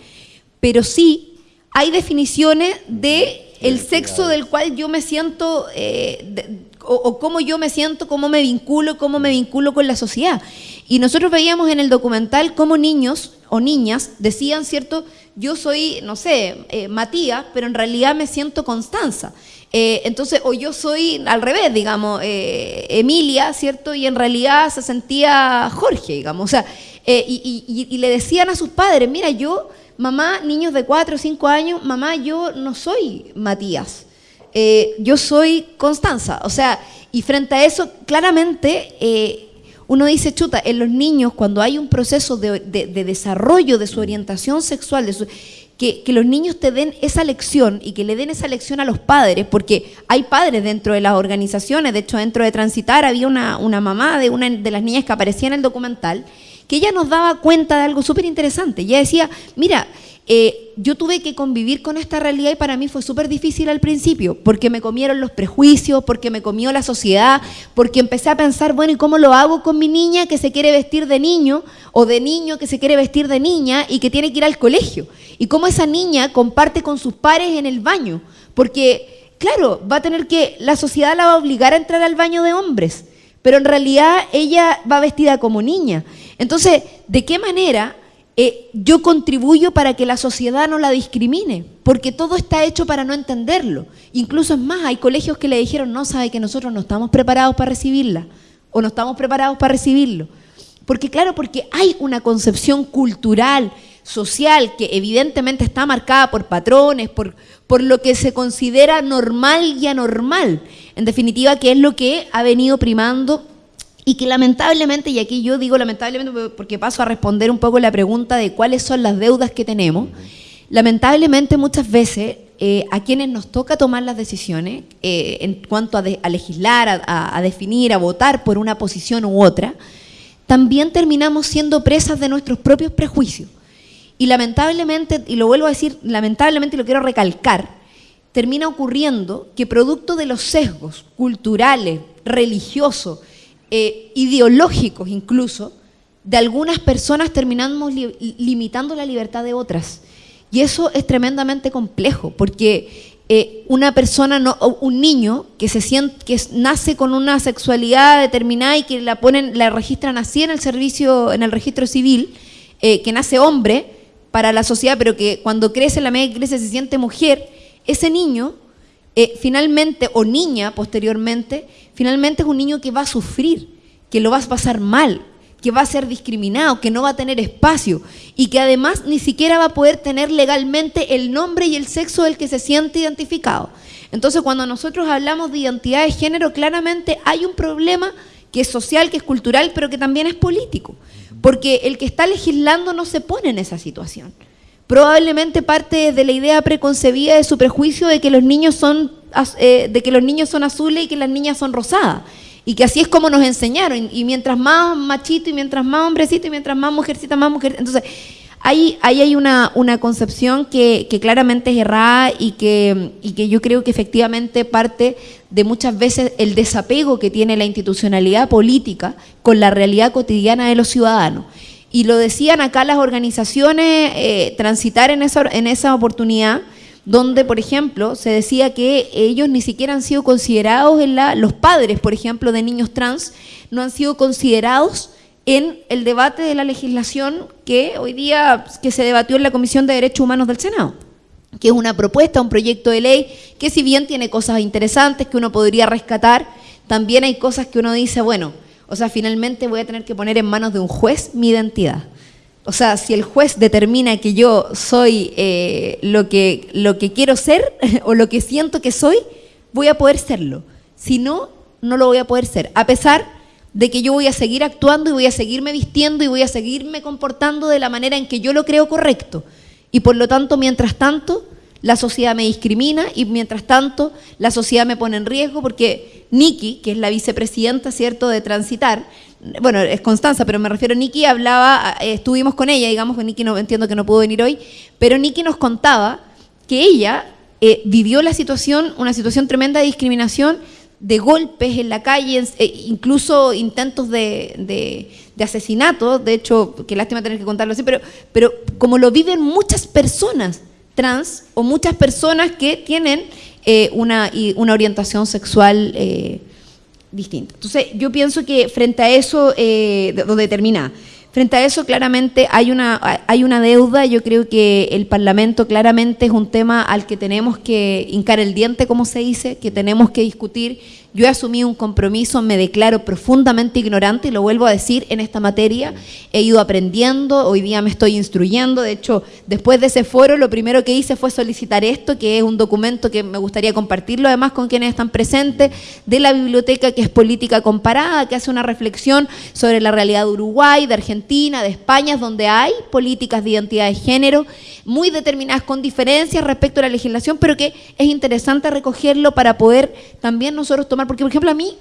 pero sí hay definiciones de el sexo del cual yo me siento eh, o, cómo yo me siento, cómo me vinculo, cómo me vinculo con la sociedad. Y nosotros veíamos en el documental cómo niños o niñas decían, ¿cierto? Yo soy, no sé, eh, Matías, pero en realidad me siento Constanza. Eh, entonces, o yo soy al revés, digamos, eh, Emilia, ¿cierto? Y en realidad se sentía Jorge, digamos. O sea, y, y, le decían a sus padres, mira, yo, mamá, niños de 4 o 5 años, mamá, yo no soy Matías. Eh, yo soy Constanza. O sea, y frente a eso, claramente eh, uno dice, chuta, en los niños, cuando hay un proceso de, desarrollo de su orientación sexual, que, los niños te den esa lección y que le den esa lección a los padres, porque hay padres dentro de las organizaciones, de hecho dentro de Transitar había una, una mamá de una de las niñas que aparecía en el documental, que ella nos daba cuenta de algo súper interesante. Ella decía, mira, eh, yo tuve que convivir con esta realidad y para mí fue súper difícil al principio, porque me comieron los prejuicios, porque me comió la sociedad, porque empecé a pensar, bueno, ¿y cómo lo hago con mi niña que se quiere vestir de niño o de niño que se quiere vestir de niña y que tiene que ir al colegio? ¿Y cómo esa niña comparte con sus pares en el baño? Porque, claro, va a tener que, la sociedad la va a obligar a entrar al baño de hombres, pero en realidad ella va vestida como niña. Entonces, ¿de qué manera eh, yo contribuyo para que la sociedad no la discrimine, porque todo está hecho para no entenderlo. Incluso es más, hay colegios que le dijeron, no, sabe que nosotros no estamos preparados para recibirla, o no estamos preparados para recibirlo. Porque claro, porque hay una concepción cultural, social, que evidentemente está marcada por patrones, por, por lo que se considera normal y anormal. En definitiva, que es lo que ha venido primando y que lamentablemente, y aquí yo digo lamentablemente porque paso a responder un poco la pregunta de cuáles son las deudas que tenemos, lamentablemente muchas veces eh, a quienes nos toca tomar las decisiones eh, en cuanto a, legislar, a, definir, a votar por una posición u otra, también terminamos siendo presas de nuestros propios prejuicios. Y lamentablemente, y lo vuelvo a decir, lamentablemente lo quiero recalcar, termina ocurriendo que producto de los sesgos culturales, religiosos, eh, ideológicos incluso, de algunas personas terminamos limitando la libertad de otras. Y eso es tremendamente complejo, porque eh, una persona, no, un niño que, se siente, que nace con una sexualidad determinada y que la ponen, la registran así en el servicio, en el registro civil, eh, que nace hombre para la sociedad, pero que cuando crece, la media crece, se siente mujer, ese niño eh, finalmente, o niña posteriormente, finalmente es un niño que va a sufrir, que lo va a pasar mal, que va a ser discriminado, que no va a tener espacio y que además ni siquiera va a poder tener legalmente el nombre y el sexo del que se siente identificado. Entonces, cuando nosotros hablamos de identidad de género, claramente hay un problema que es social, que es cultural, pero que también es político, porque el que está legislando no se pone en esa situación probablemente parte de la idea preconcebida de su prejuicio de que los niños son eh, de que los niños son azules y que las niñas son rosadas y que así es como nos enseñaron y mientras más machito y mientras más hombrecito y mientras más mujercita más mujer entonces ahí, ahí hay una, una concepción que, que, claramente es errada y que, y que yo creo que efectivamente parte de muchas veces el desapego que tiene la institucionalidad política con la realidad cotidiana de los ciudadanos. Y lo decían acá las organizaciones, eh, transitar en esa, en esa oportunidad, donde, por ejemplo, se decía que ellos ni siquiera han sido considerados en la, los padres, por ejemplo, de niños trans, no han sido considerados en el debate de la legislación que hoy día que se debatió en la Comisión de Derechos Humanos del Senado que es una propuesta, un proyecto de ley que si bien tiene cosas interesantes que uno podría rescatar, también hay cosas que uno dice, bueno, o sea, finalmente voy a tener que poner en manos de un juez mi identidad. O sea, si el juez determina que yo soy eh, lo, que, lo que quiero ser [LAUGHS] o lo que siento que soy, voy a poder serlo. Si no, no lo voy a poder ser. A pesar de que yo voy a seguir actuando y voy a seguirme vistiendo y voy a seguirme comportando de la manera en que yo lo creo correcto. Y por lo tanto, mientras tanto, la sociedad me discrimina y mientras tanto la sociedad me pone en riesgo porque Nikki, que es la vicepresidenta, ¿cierto?, de Transitar, bueno, es Constanza, pero me refiero a Nikki, hablaba, eh, estuvimos con ella, digamos que Nikki no entiendo que no pudo venir hoy, pero Nikki nos contaba que ella eh, vivió la situación, una situación tremenda de discriminación de golpes en la calle, eh, incluso intentos de, asesinato, de hecho, qué lástima tener que contarlo así, pero, pero como lo viven muchas personas trans o muchas personas que tienen eh, una, una, orientación sexual eh, distinta. Entonces, yo pienso que frente a eso, donde termina, Frente a eso, claramente hay una, hay una deuda. Yo creo que el Parlamento claramente es un tema al que tenemos que hincar el diente, como se dice, que tenemos que discutir yo he asumido un compromiso, me declaro profundamente ignorante y lo vuelvo a decir en esta materia. He ido aprendiendo, hoy día me estoy instruyendo. De hecho, después de ese foro, lo primero que hice fue solicitar esto, que es un documento que me gustaría compartirlo además con quienes están presentes, de la biblioteca que es política comparada, que hace una reflexión sobre la realidad de Uruguay, de Argentina, de España, donde hay políticas de identidad de género muy determinadas con diferencias respecto a la legislación, pero que es interesante recogerlo para poder también nosotros tomar, porque por ejemplo a mí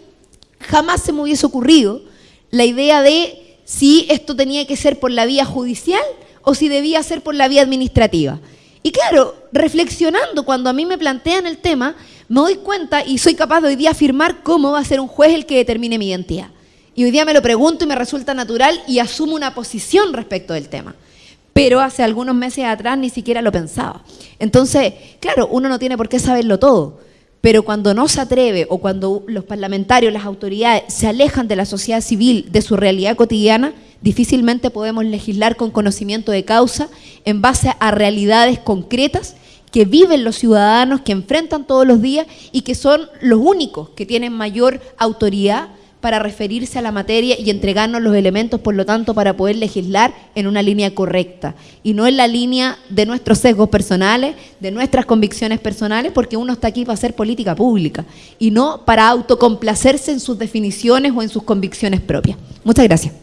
jamás se me hubiese ocurrido la idea de si esto tenía que ser por la vía judicial o si debía ser por la vía administrativa. Y claro, reflexionando cuando a mí me plantean el tema, me doy cuenta y soy capaz de hoy día afirmar cómo va a ser un juez el que determine mi identidad. Y hoy día me lo pregunto y me resulta natural y asumo una posición respecto del tema pero hace algunos meses atrás ni siquiera lo pensaba. Entonces, claro, uno no tiene por qué saberlo todo, pero cuando no se atreve o cuando los parlamentarios, las autoridades se alejan de la sociedad civil, de su realidad cotidiana, difícilmente podemos legislar con conocimiento de causa en base a realidades concretas que viven los ciudadanos, que enfrentan todos los días y que son los únicos que tienen mayor autoridad para referirse a la materia y entregarnos los elementos, por lo tanto, para poder legislar en una línea correcta y no en la línea de nuestros sesgos personales, de nuestras convicciones personales, porque uno está aquí para hacer política pública y no para autocomplacerse en sus definiciones o en sus convicciones propias. Muchas gracias.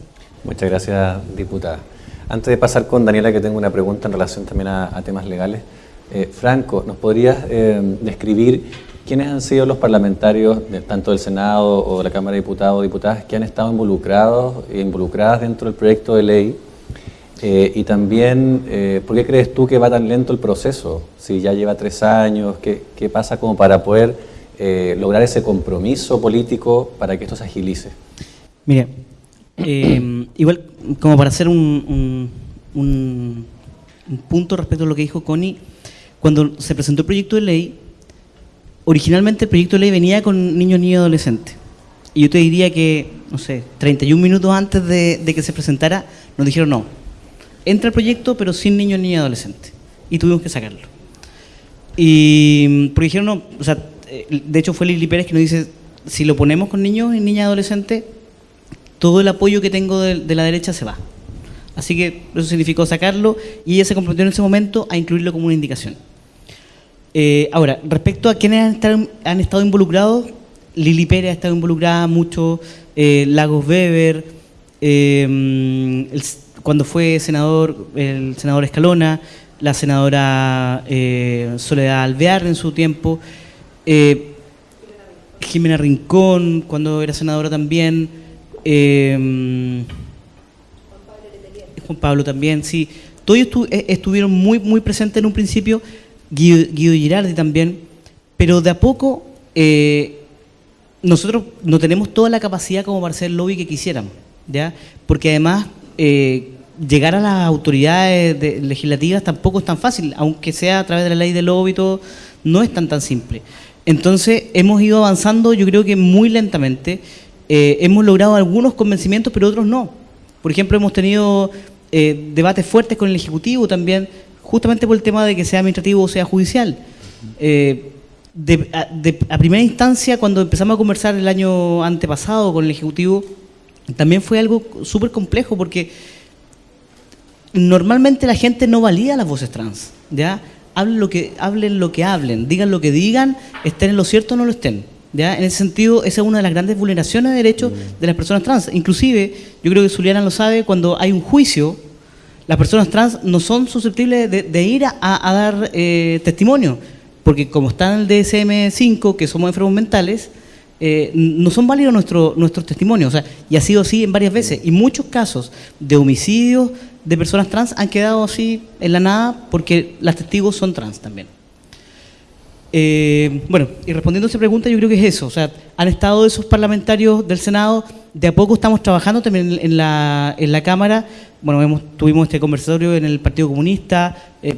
Muchas gracias, diputada. Antes de pasar con Daniela, que tengo una pregunta en relación también a, temas legales. Eh, Franco, ¿nos podrías eh, describir ¿Quiénes han sido los parlamentarios, tanto del Senado o de la Cámara de Diputados o Diputadas, que han estado involucrados e involucradas dentro del proyecto de ley? Eh, y también, eh, ¿por qué crees tú que va tan lento el proceso? Si ya lleva tres años, ¿qué, qué pasa como para poder eh, lograr ese compromiso político para que esto se agilice? Mire, igual como para hacer un, un, un punto respecto a lo que dijo Connie, cuando se presentó el proyecto de ley, originalmente el proyecto de ley venía con niños, niños y adolescentes. Y yo te diría que, no sé, 31 minutos antes de, que se presentara, nos dijeron no. Entra el proyecto, pero sin niños, ni adolescentes. Y tuvimos que sacarlo. Y porque dijeron no, o sea, eh, de hecho fue Lili Pérez que nos dice, si lo ponemos con niños y niñas adolescentes, todo el apoyo que tengo de, de la derecha se va. Así que eso significó sacarlo y ella se comprometió en ese momento a incluirlo como una indicación. Eh, ahora, respecto a quienes han estado, involucrados, Lili Pérez ha estado involucrada mucho, eh, Lagos Weber, eh, cuando fue senador, el senador Escalona, la senadora Soledad Alvear en su tiempo, Jimena Rincón, cuando era senadora también, Juan Pablo también, sí. Todos estu- eh, estuvieron muy, muy presentes en un principio, Guido, Girardi también, pero de a poco eh, nosotros no tenemos toda la capacidad como para hacer el lobby que quisiéramos, ¿ya? Porque además eh, llegar a las autoridades de- legislativas tampoco es tan fácil, aunque sea a través de la ley del lobby y todo, no es tan tan simple. Entonces hemos ido avanzando, yo creo que muy lentamente, Eh, hemos logrado algunos convencimientos, pero otros no. Por ejemplo, hemos tenido debates fuertes con el Ejecutivo también, justamente por el tema de que sea administrativo o sea judicial. Eh, a primera instancia, cuando empezamos a conversar el año antepasado con el Ejecutivo, también fue algo súper complejo porque normalmente la gente no valida las voces trans, ¿ya? Hablen lo que hablen, lo que hablen, digan lo que digan, estén en lo cierto o no lo estén. ¿ya? En ese sentido, esa es una de las grandes vulneraciones de derechos de las personas trans. Inclusive, yo creo que Zuliana lo sabe, cuando hay un juicio, las personas trans no son susceptibles de, de ir a, a dar eh, testimonio, porque como está en el DSM-5, que somos enfermos mentales, eh, no son válidos nuestro- nuestros testimonios. O sea, y ha sido así en varias veces. Y muchos casos de homicidios de personas trans han quedado así en la nada porque las testigos son trans también. Eh, bueno, y respondiendo a esa pregunta, yo creo que es eso. O sea, han estado esos parlamentarios del Senado, de a poco estamos trabajando también en- la, en la Cámara. Bueno, tuvimos este conversatorio en el Partido Comunista. eh,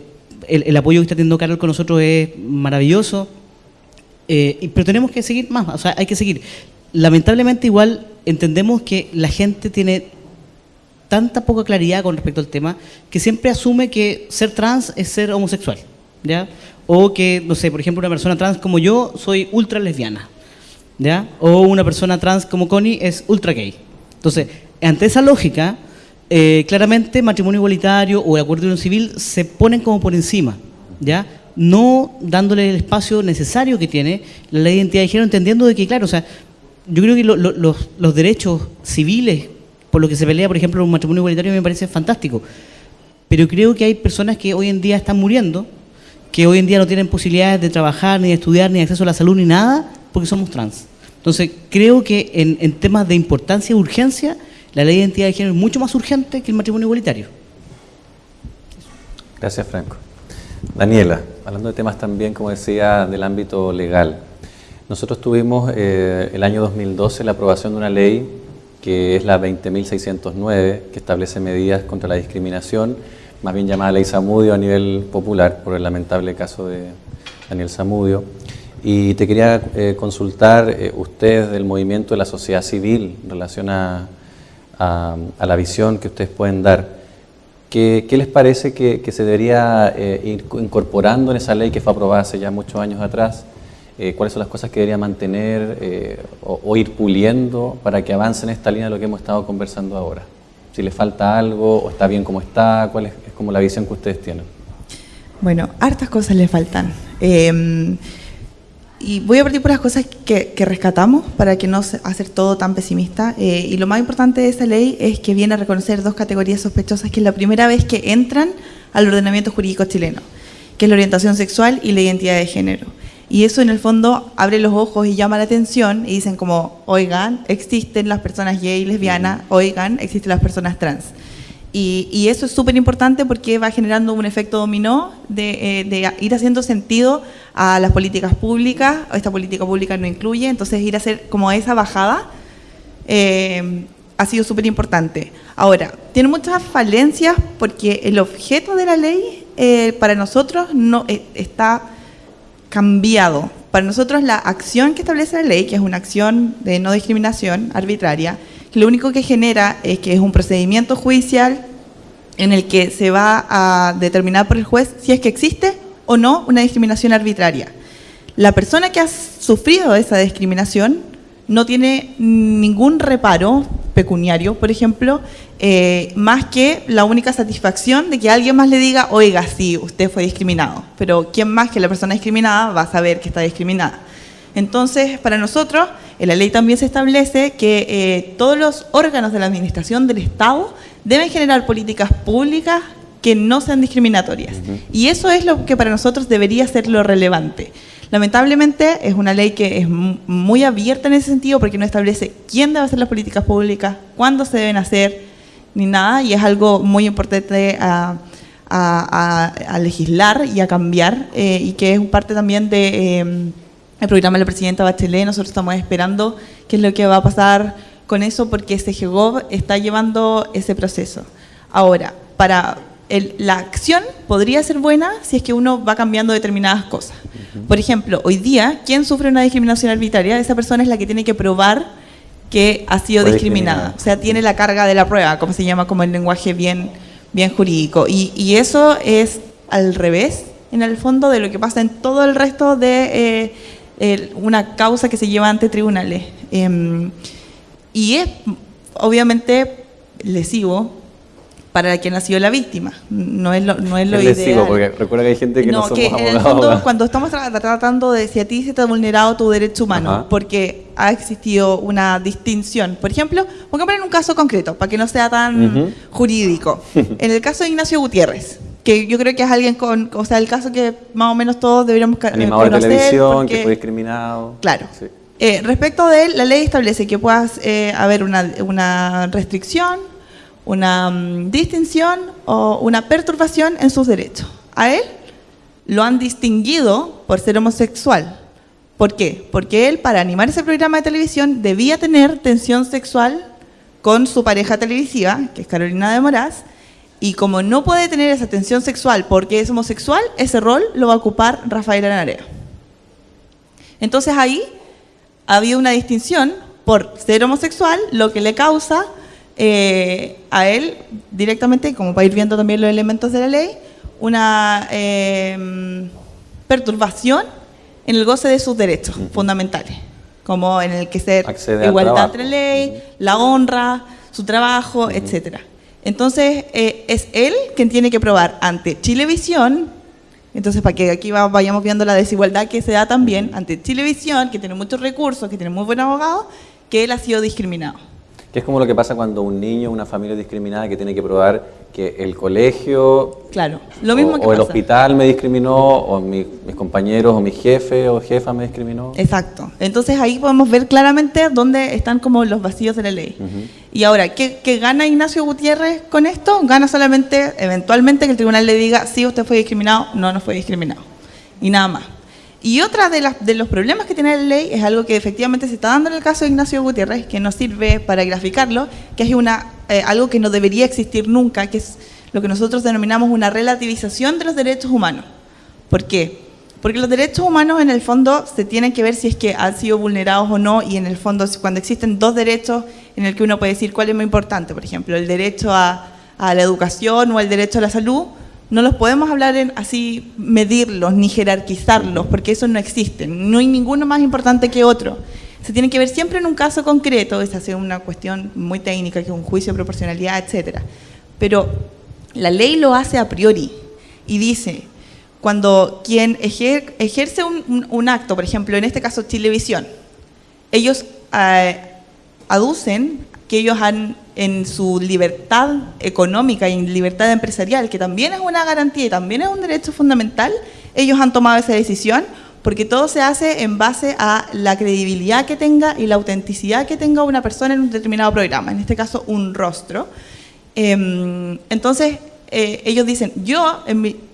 el, apoyo que está teniendo Carol con nosotros es maravilloso. Eh, pero tenemos que seguir más, o sea, hay que seguir. Lamentablemente, igual entendemos que la gente tiene tanta poca claridad con respecto al tema que siempre asume que ser trans es ser homosexual, ¿ya? O que, no sé, por ejemplo, una persona trans como yo soy ultra lesbiana, ¿ya? O una persona trans como Connie es ultra gay. Entonces, ante esa lógica, eh, claramente matrimonio igualitario o el acuerdo de unión civil se ponen como por encima, ¿ya? No dándole el espacio necesario que tiene la ley de identidad de género, entendiendo de que, claro, o sea, yo creo que lo- lo- los, los derechos civiles, por lo que se pelea, por ejemplo, un matrimonio igualitario, me parece fantástico. Pero creo que hay personas que hoy en día están muriendo, que hoy en día no tienen posibilidades de trabajar, ni de estudiar, ni acceso a la salud, ni nada, porque somos trans. Entonces, creo que en, en temas de importancia y urgencia, la ley de identidad de género es mucho más urgente que el matrimonio igualitario. Gracias, Franco. Daniela, hablando de temas también, como decía, del ámbito legal. Nosotros tuvimos eh, el año 2012 la aprobación de una ley que es la 20.609, que establece medidas contra la discriminación, más bien llamada ley Samudio a nivel popular, por el lamentable caso de Daniel Samudio. Y te quería eh, consultar, eh, ustedes del movimiento de la sociedad civil, en relación a, a- la visión que ustedes pueden dar, ¿Qué, qué les parece que, que se debería eh, ir co- incorporando en esa ley que fue aprobada hace ya muchos años atrás? Eh, ¿Cuáles son las cosas que debería mantener o ir puliendo para que avance en esta línea de lo que hemos estado conversando ahora? Si le falta algo o está bien como está, ¿cuál es, es como la visión que ustedes tienen? Bueno, hartas cosas le faltan. Eh, y voy a partir por las cosas que, que rescatamos para que no hacer todo tan pesimista. Eh, y lo más importante de esa ley es que viene a reconocer dos categorías sospechosas que es la primera vez que entran al ordenamiento jurídico chileno, que es la orientación sexual y la identidad de género. Y eso en el fondo abre los ojos y llama la atención y dicen como, oigan, existen las personas gay y lesbianas, oigan, existen las personas trans. Y, y eso es súper importante porque va generando un efecto dominó de, eh, de ir haciendo sentido a las políticas públicas. Esta política pública no incluye, entonces ir a hacer como esa bajada eh, ha sido súper importante. Ahora, tiene muchas falencias porque el objeto de la ley eh, para nosotros no está cambiado. Para nosotros la acción que establece la ley, que es una acción de no discriminación arbitraria, lo único que genera es que es un procedimiento judicial en el que se va a determinar por el juez si es que existe o no una discriminación arbitraria. La persona que ha sufrido esa discriminación no tiene ningún reparo pecuniario, por ejemplo, eh, más que la única satisfacción de que alguien más le diga, oiga, sí, usted fue discriminado. Pero ¿quién más que la persona discriminada va a saber que está discriminada? Entonces, para nosotros, en la ley también se establece que eh, todos los órganos de la administración del Estado deben generar políticas públicas que no sean discriminatorias. Y eso es lo que para nosotros debería ser lo relevante. Lamentablemente es una ley que es mu- muy abierta en ese sentido porque no establece quién debe hacer las políticas públicas, cuándo se deben hacer, ni nada, y es algo muy importante a, a, a- a legislar y a cambiar, eh, y que es parte también de, eh, el programa de la presidenta Bachelet. Nosotros estamos esperando qué es lo que va a pasar con eso, porque CGGOV está llevando ese proceso. Ahora, para el- la acción podría ser buena si es que uno va cambiando determinadas cosas. Por ejemplo, hoy día, ¿quién sufre una discriminación arbitraria? Esa persona es la que tiene que probar que ha sido discriminada. O sea, tiene la carga de la prueba, como se llama como el lenguaje bien, bien jurídico. Y, y eso es al revés, en el fondo, de lo que pasa en todo el resto de eh, el- una causa que se lleva ante tribunales. Em, y es, obviamente, lesivo para quien ha sido la víctima. No es lo, no es lo ideal. porque recuerda que hay gente que no, somos que en el fondo, cuando estamos tra- tratando de si a ti se te ha vulnerado tu derecho humano, Ajá. porque ha existido una distinción. Por ejemplo, pongamos en un caso concreto, para que no sea tan jurídico. [LAUGHS] En el caso de Ignacio Gutiérrez, que yo creo que es alguien con, o sea, el caso que más o menos todos deberíamos ca- Animador de conocer, televisión, porque- que fue discriminado. Claro. Sí. Eh, respecto de él, la ley establece que puedas eh, haber una, una restricción, una mm, distinción o una perturbación en sus derechos. A él lo han distinguido por ser homosexual. ¿Por qué? Porque él, para animar ese programa de televisión, debía tener tensión sexual con su pareja televisiva, que es Carolina de Moraz, y como no puede tener esa tensión sexual porque es homosexual, ese rol lo va a ocupar Rafael Anarea. Entonces ahí había una distinción por ser homosexual, lo que le causa eh, a él directamente, como para ir viendo también los elementos de la ley, una eh, perturbación en el goce de sus derechos fundamentales, como en el que ser Accede al igualdad entre ley, la honra, su trabajo, etcétera. Entonces, eh, es él quien tiene que probar ante Chilevisión, entonces para que aquí va- vayamos viendo la desigualdad que se da también ante Chilevisión, que tiene muchos recursos, que tiene muy buenos abogados, que él ha sido discriminado. Que es como lo que pasa cuando un niño, una familia discriminada que tiene que probar que el colegio Claro, lo mismo o, que o el hospital me discriminó, o mi- mis compañeros, o mi jefe o jefa me discriminó. Exacto. Entonces ahí podemos ver claramente dónde están como los vacíos de la ley. Y ahora, ¿qué, qué gana Ignacio Gutiérrez con esto? Gana solamente, eventualmente, que el tribunal le diga, sí, usted fue discriminado, no, no fue discriminado. Y nada más. Y otra de, las, de los problemas que tiene la ley es algo que efectivamente se está dando en el caso de Ignacio Gutiérrez, que nos sirve para graficarlo, que es una, eh, algo que no debería existir nunca, que es lo que nosotros denominamos una relativización de los derechos humanos. ¿Por qué? Porque los derechos humanos en el fondo se tienen que ver si es que han sido vulnerados o no y en el fondo cuando existen dos derechos en el que uno puede decir cuál es más importante, por ejemplo, el derecho a la educación o el derecho a la salud, no los podemos hablar en así, medirlos ni jerarquizarlos, porque eso no existe. No hay ninguno más importante que otro. Se tiene que ver siempre en un caso concreto, es una cuestión muy técnica, que es un juicio de proporcionalidad, etcétera. Pero la ley lo hace a priori y dice, cuando quien ejer- ejerce un, acto, por ejemplo, en este caso Chilevisión, ellos eh, aducen que ellos han, en su libertad económica y en libertad empresarial, que también es una garantía y también es un derecho fundamental, ellos han tomado esa decisión porque todo se hace en base a la credibilidad que tenga y la autenticidad que tenga una persona en un determinado programa, en este caso un rostro. Em, entonces, eh, ellos dicen, yo,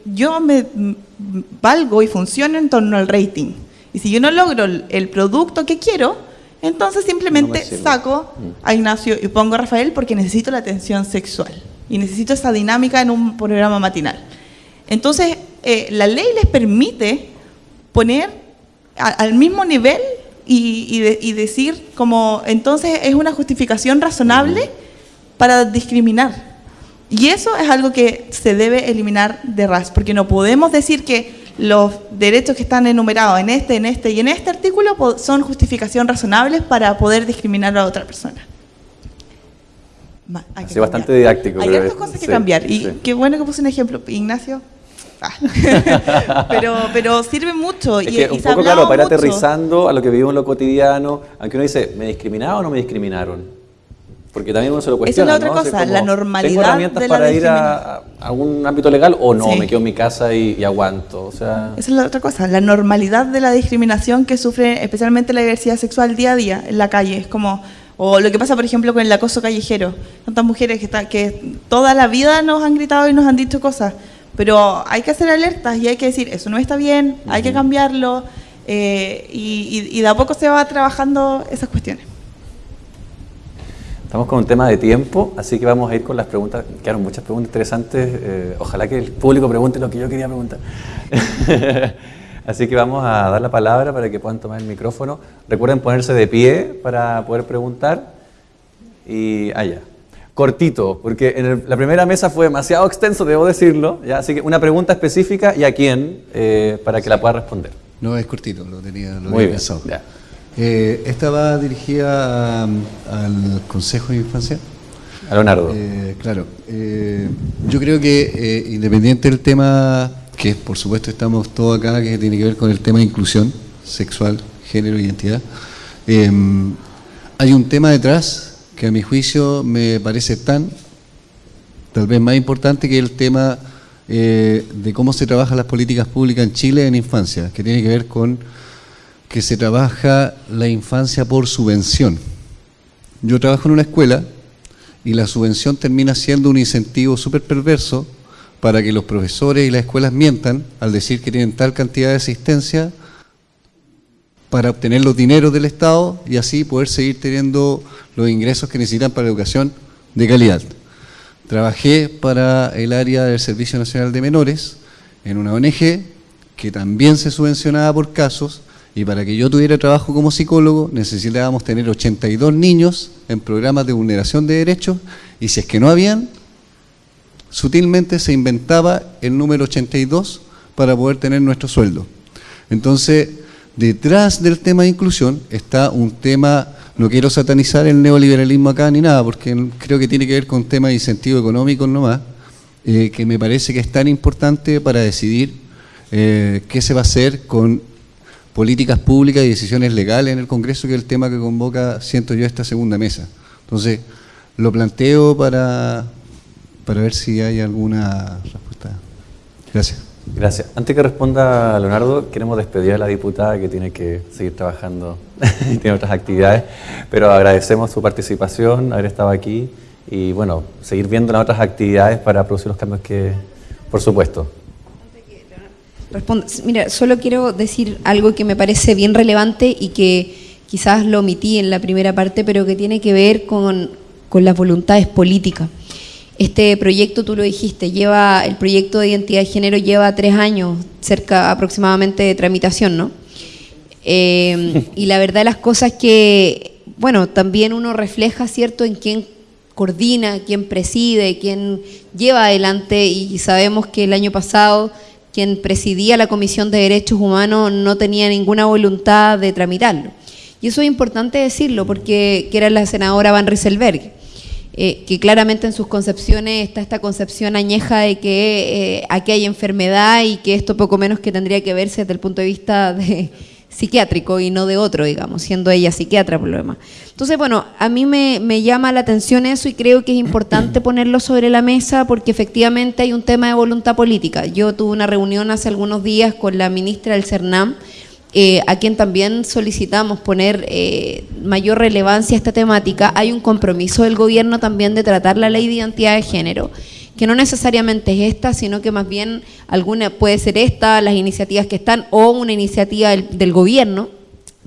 yo me valgo y funciono en torno al rating. Y si yo no logro el producto que quiero, entonces simplemente saco a Ignacio y pongo a Rafael porque necesito la atención sexual. Y necesito esa dinámica en un programa matinal. Entonces, eh, la ley les permite poner a- al mismo nivel y, y de- y decir como, entonces es una justificación razonable para discriminar. Y eso es algo que se debe eliminar de RAS, porque no podemos decir que los derechos que están enumerados en este, en este y en este artículo son justificación razonables para poder discriminar a otra persona. Hay Así bastante didáctico, Hay es- cosas que sí, cambiar. Y sí. qué bueno que puse un ejemplo. Ignacio. Ah. [LAUGHS] pero, pero sirve mucho. Es y, que un poco, claro, para ir aterrizando a lo que vivimos en lo cotidiano, aunque uno dice, ¿me discriminaron o no me discriminaron? Porque también uno se lo Esa es cuestiona. la otra ¿no? cosa, como, la normalidad ¿Tengo herramientas de la para ir a, a un ámbito legal o no? Sí. Me quedo en mi casa y, y aguanto. O sea, Esa es la otra cosa, la normalidad de la discriminación que sufre especialmente la diversidad sexual día a día en la calle. Es como, o lo que pasa, por ejemplo, con el acoso callejero. Tantas mujeres que, está- que toda la vida nos han gritado y nos han dicho cosas. pero hay que hacer alertas y hay que decir, eso no está bien, hay que cambiarlo, eh, y, y de a poco se va trabajando esas cuestiones. Estamos con un tema de tiempo, así que vamos a ir con las preguntas. Quedaron muchas preguntas interesantes. Eh, ojalá que el público pregunte lo que yo quería preguntar. [LAUGHS] así que vamos a dar la palabra para que puedan tomar el micrófono. Recuerden ponerse de pie para poder preguntar. Y allá. Cortito, porque en la primera mesa fue demasiado extenso, debo decirlo. ¿ya? Así que una pregunta específica y a quién eh, para que la pueda responder. No, es cortito, lo tenía lo Muy bien. pensado. ya. Eh, esta va dirigida a- al Consejo de Infancia. A Leonardo. Eh, claro, eh, yo creo que eh, independiente del tema, que por supuesto estamos todos acá, que tiene que ver con el tema de inclusión sexual, género, identidad, eh, hay un tema detrás que a mi juicio me parece tan, tal vez más importante que el tema eh, de cómo se trabajan las políticas públicas en Chile en infancia, que tiene que ver con que se trabaja la infancia por subvención. Yo trabajo en una escuela y la subvención termina siendo un incentivo súper perverso para que los profesores y las escuelas mientan al decir que tienen tal cantidad de asistencia para obtener los dineros del Estado y así poder seguir teniendo los ingresos que necesitan para la educación de calidad. Trabajé para el área del Servicio Nacional de Menores en una ONG que también se subvencionaba por casos y para que yo tuviera trabajo como psicólogo necesitábamos tener 82 niños en programas de vulneración de derechos y si es que no habían, sutilmente se inventaba el número 82 para poder tener nuestro sueldo. Entonces, detrás del tema de inclusión está un tema, no quiero satanizar el neoliberalismo acá ni nada, porque creo que tiene que ver con temas de incentivo económico nomás, eh, que me parece que es tan importante para decidir eh, qué se va a hacer con políticas públicas y decisiones legales en el Congreso, que es el tema que convoca, siento yo, esta segunda mesa. Entonces, lo planteo para, para ver si hay alguna respuesta. Gracias. Gracias. Antes que responda Leonardo, queremos despedir a la diputada que tiene que seguir trabajando [LAUGHS] y tiene otras actividades, pero agradecemos su participación, haber estado aquí y bueno, seguir viendo las otras actividades para producir los cambios que, por supuesto. Mira, solo quiero decir algo que me parece bien relevante y que quizás lo omití en la primera parte, pero que tiene que ver con, las voluntades políticas. Este proyecto, tú lo dijiste, lleva el proyecto de identidad de género lleva tres años, cerca aproximadamente de tramitación, ¿no? Eh, y la verdad las cosas que, bueno, también uno refleja, ¿cierto?, en quién coordina, quién preside, quién lleva adelante y sabemos que el año pasado quien presidía la Comisión de Derechos Humanos no tenía ninguna voluntad de tramitarlo. Y eso es importante decirlo porque que era la senadora Van Rieselberg, eh, que claramente en sus concepciones está esta concepción añeja de que eh, aquí hay enfermedad y que esto poco menos que tendría que verse desde el punto de vista de psiquiátrico y no de otro, digamos, siendo ella psiquiatra por lo demás. Entonces, bueno, a mí me, me llama la atención eso y creo que es importante [COUGHS] ponerlo sobre la mesa porque efectivamente hay un tema de voluntad política. Yo tuve una reunión hace algunos días con la ministra del CERNAM, eh, a quien también solicitamos poner eh, mayor relevancia a esta temática. Hay un compromiso del gobierno también de tratar la ley de identidad de género que no necesariamente es esta, sino que más bien alguna puede ser esta, las iniciativas que están, o una iniciativa del, del gobierno.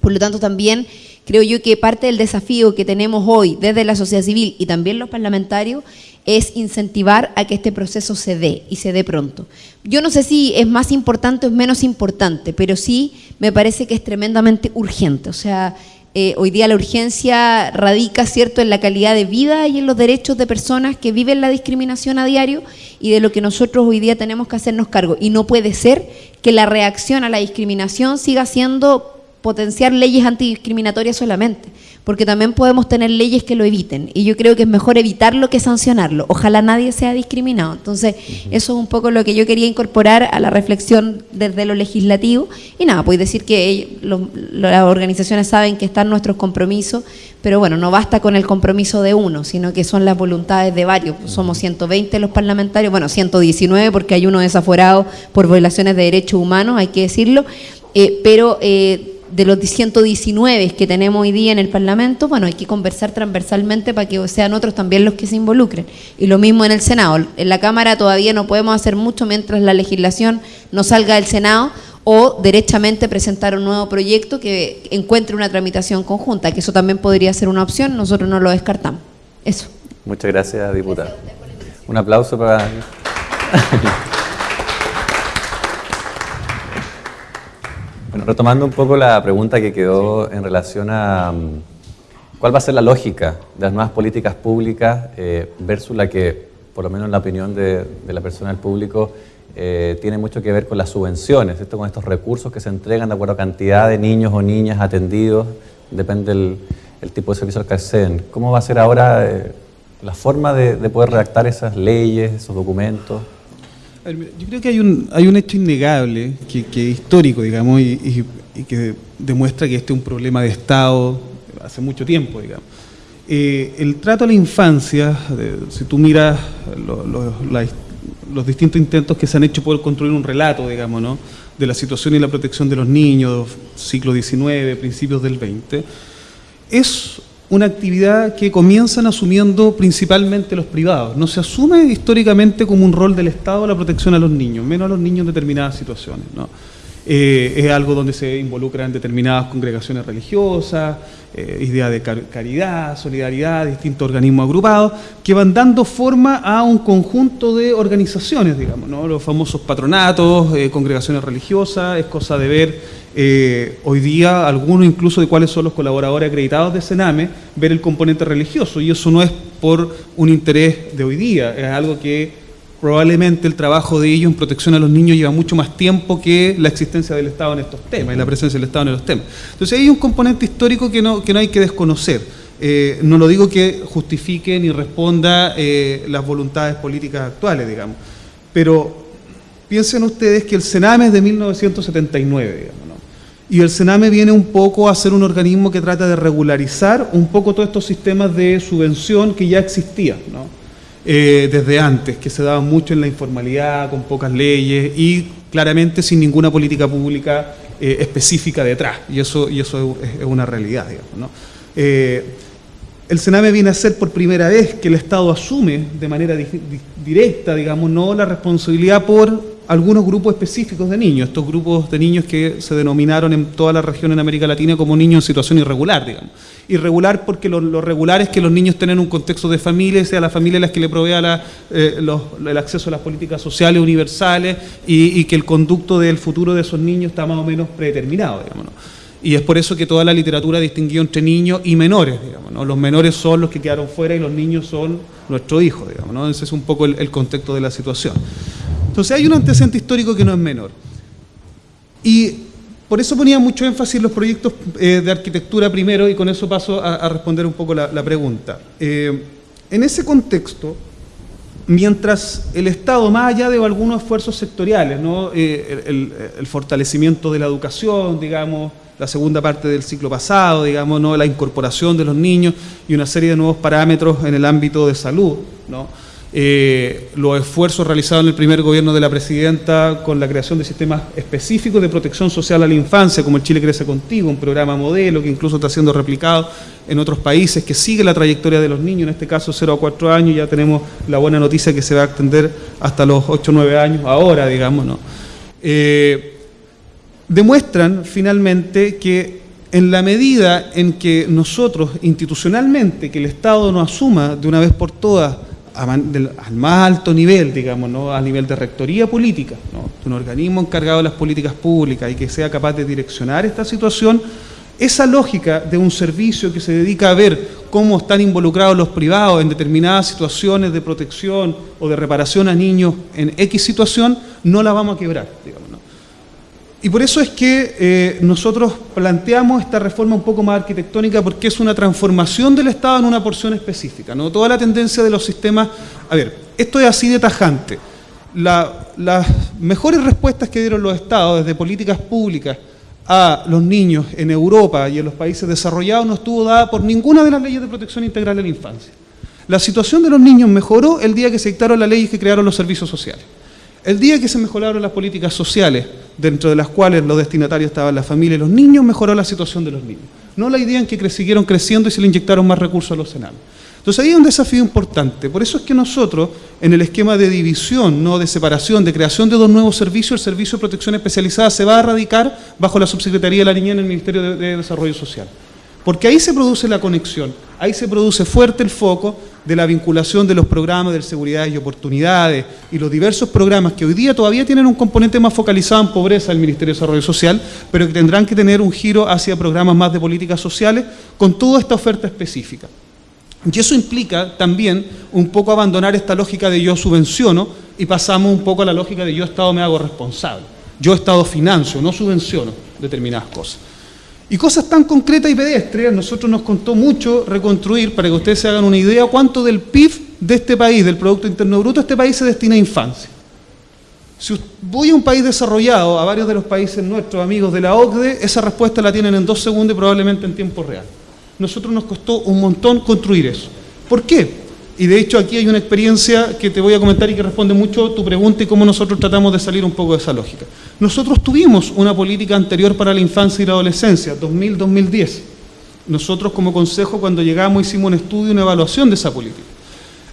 Por lo tanto, también creo yo que parte del desafío que tenemos hoy desde la sociedad civil y también los parlamentarios es incentivar a que este proceso se dé y se dé pronto. Yo no sé si es más importante o es menos importante, pero sí me parece que es tremendamente urgente. O sea, eh, hoy día la urgencia radica, ¿cierto?, en la calidad de vida y en los derechos de personas que viven la discriminación a diario y de lo que nosotros hoy día tenemos que hacernos cargo. Y no puede ser que la reacción a la discriminación siga siendo potenciar leyes antidiscriminatorias solamente, porque también podemos tener leyes que lo eviten, y yo creo que es mejor evitarlo que sancionarlo. Ojalá nadie sea discriminado. Entonces, eso es un poco lo que yo quería incorporar a la reflexión desde lo legislativo, y nada, pues decir que los- las organizaciones saben que están nuestros compromisos, pero bueno, no basta con el compromiso de uno, sino que son las voluntades de varios. Somos 120 los parlamentarios, bueno, 119 porque hay uno desaforado por violaciones de derechos humanos, hay que decirlo, eh, pero... eh, de los 119 que tenemos hoy día en el Parlamento, bueno, hay que conversar transversalmente para que sean otros también los que se involucren. Y lo mismo en el Senado. En la Cámara todavía no podemos hacer mucho mientras la legislación no salga del Senado o derechamente presentar un nuevo proyecto que encuentre una tramitación conjunta, que eso también podría ser una opción, nosotros no lo descartamos. Eso. Muchas gracias, diputada. Un aplauso para... [LAUGHS] bueno, retomando un poco la pregunta que quedó en relación a mm, cuál va a ser la lógica de las nuevas políticas públicas eh, versus la que, por lo menos en la opinión de, la persona del público, eh, tiene mucho que ver con las subvenciones, esto con estos recursos que se entregan de acuerdo a cantidad de niños o niñas atendidos, depende del el tipo de servicio al que acceden. ¿Cómo va a ser ahora eh, la forma de, poder redactar esas leyes, esos documentos? Yo creo que hay un, hay un hecho innegable, que, es histórico, digamos, y, que demuestra que este es un problema de Estado hace mucho tiempo, digamos. Eh, el trato a la infancia, si tú miras los distintos intentos que se han hecho por construir un relato, digamos, ¿no? de la situación y la protección de los niños, siglo XIX, principios del XX, es una actividad que comienzan asumiendo principalmente los privados. No se asume históricamente como un rol del Estado la protección a los niños, menos a los niños en determinadas situaciones. Eh, es algo donde se involucran determinadas congregaciones religiosas, eh, ideas de caridad, solidaridad, distintos organismos agrupados, que van dando forma a un conjunto de organizaciones, digamos, los famosos patronatos, eh, congregaciones religiosas, es cosa de ver eh, hoy día algunos incluso de cuáles son los colaboradores acreditados de Sename, ver el componente religioso, y eso no es por un interés de hoy día, es algo que probablemente el trabajo de ellos en protección a los niños lleva mucho más tiempo que la existencia del Estado en estos temas y la presencia del Estado en los temas. Entonces hay un componente histórico que no, que no hay que desconocer. Eh, no lo digo que justifique ni responda eh, las voluntades políticas actuales, digamos, pero piensen ustedes que el Sename es de 1979, digamos. Y el Sename viene un poco a ser un organismo que trata de regularizar un poco todos estos sistemas de subvención que ya existían, eh, desde antes, que se daban mucho en la informalidad, con pocas leyes y claramente sin ninguna política pública eh, específica detrás. Y eso, es, una realidad, digamos. Eh, el Sename viene a ser por primera vez que el Estado asume de manera directa, digamos, no la responsabilidad por algunos grupos específicos de niños, estos grupos de niños que se denominaron en toda la región en América Latina como niños en situación irregular, digamos. Irregular porque lo, regular es que los niños tienen un contexto de familia, sea la familia la que le provea eh, el acceso a las políticas sociales universales y, que el conducto del futuro de esos niños está más o menos predeterminado, digamos. Y es por eso que toda la literatura distinguió entre niños y menores, digamos. Los menores son los que quedaron fuera y los niños son nuestros hijos, digamos. Ese es un poco el contexto de la situación. Entonces hay un antecedente histórico que no es menor. Y por eso ponía mucho énfasis en los proyectos eh, de arquitectura primero y con eso paso a, responder un poco la, pregunta. Eh, en ese contexto, mientras el Estado, más allá de algunos esfuerzos sectoriales. Eh, el, el, fortalecimiento de la educación, digamos, la segunda parte del ciclo pasado, digamos, ¿no? la incorporación de los niños y una serie de nuevos parámetros en el ámbito de salud, ¿no? Eh, los esfuerzos realizados en el primer gobierno de la presidenta con la creación de sistemas específicos de protección social a la infancia, como el Chile Crece Contigo, un programa modelo que incluso está siendo replicado en otros países, que sigue la trayectoria de los niños, en este caso 0 a 4 años, ya tenemos la buena noticia que se va a extender hasta los 8 o 9 años, ahora, digamos, ¿no? Eh, demuestran finalmente que en la medida en que nosotros institucionalmente, que el Estado nos asuma de una vez por todas al más alto nivel, digamos, ¿no? a nivel de rectoría política, ¿no? un organismo encargado de las políticas públicas y que sea capaz de direccionar esta situación, esa lógica de un servicio que se dedica a ver cómo están involucrados los privados en determinadas situaciones de protección o de reparación a niños en X situación, no la vamos a quebrar. Digamos. Y por eso es que eh, nosotros planteamos esta reforma un poco más arquitectónica porque es una transformación del Estado en una porción específica. ¿no? Toda la tendencia de los sistemas... A ver, esto es así de tajante. las mejores respuestas que dieron los Estados desde políticas públicas a los niños en Europa y en los países desarrollados no estuvo dada por ninguna de las leyes de protección integral de la infancia. La situación de los niños mejoró el día que se dictaron las leyes que crearon los servicios sociales. El día que se mejoraron las políticas sociales dentro de las cuales los destinatarios estaban la familia y los niños, mejoró la situación de los niños. No la idea en que siguieron creciendo y se le inyectaron más recursos a los senados. Entonces ahí hay un desafío importante. Por eso es que nosotros, en el esquema de división, no de separación, de creación de dos nuevos servicios, el Servicio de Protección Especializada se va a radicar bajo la Subsecretaría de la Niñez en el Ministerio de, Desarrollo Social. Porque ahí se produce la conexión, ahí se produce fuerte el foco de la vinculación de los programas de seguridad y oportunidades y los diversos programas que hoy día todavía tienen un componente más focalizado en pobreza del Ministerio de Desarrollo Social, pero que tendrán que tener un giro hacia programas más de políticas sociales con toda esta oferta específica. Y eso implica también un poco abandonar esta lógica de yo subvenciono y pasamos un poco a la lógica de yo Estado me hago responsable. Yo Estado financio, no subvenciono determinadas cosas. Y cosas tan concretas y pedestres, nosotros nos contó mucho reconstruir, para que ustedes se hagan una idea, cuánto del PIB de este país, del Producto Interno Bruto, este país se destina a infancia. Si voy a un país desarrollado, a varios de los países nuestros amigos de la OCDE, esa respuesta la tienen en dos segundos y probablemente en tiempo real nosotros nos costó un montón construir eso. ¿Por qué? Y de hecho aquí hay una experiencia que te voy a comentar y que responde mucho tu pregunta y cómo nosotros tratamos de salir un poco de esa lógica. Nosotros tuvimos una política anterior para la infancia y la adolescencia, 2000-2010. Nosotros como consejo cuando llegamos hicimos un estudio, una evaluación de esa política.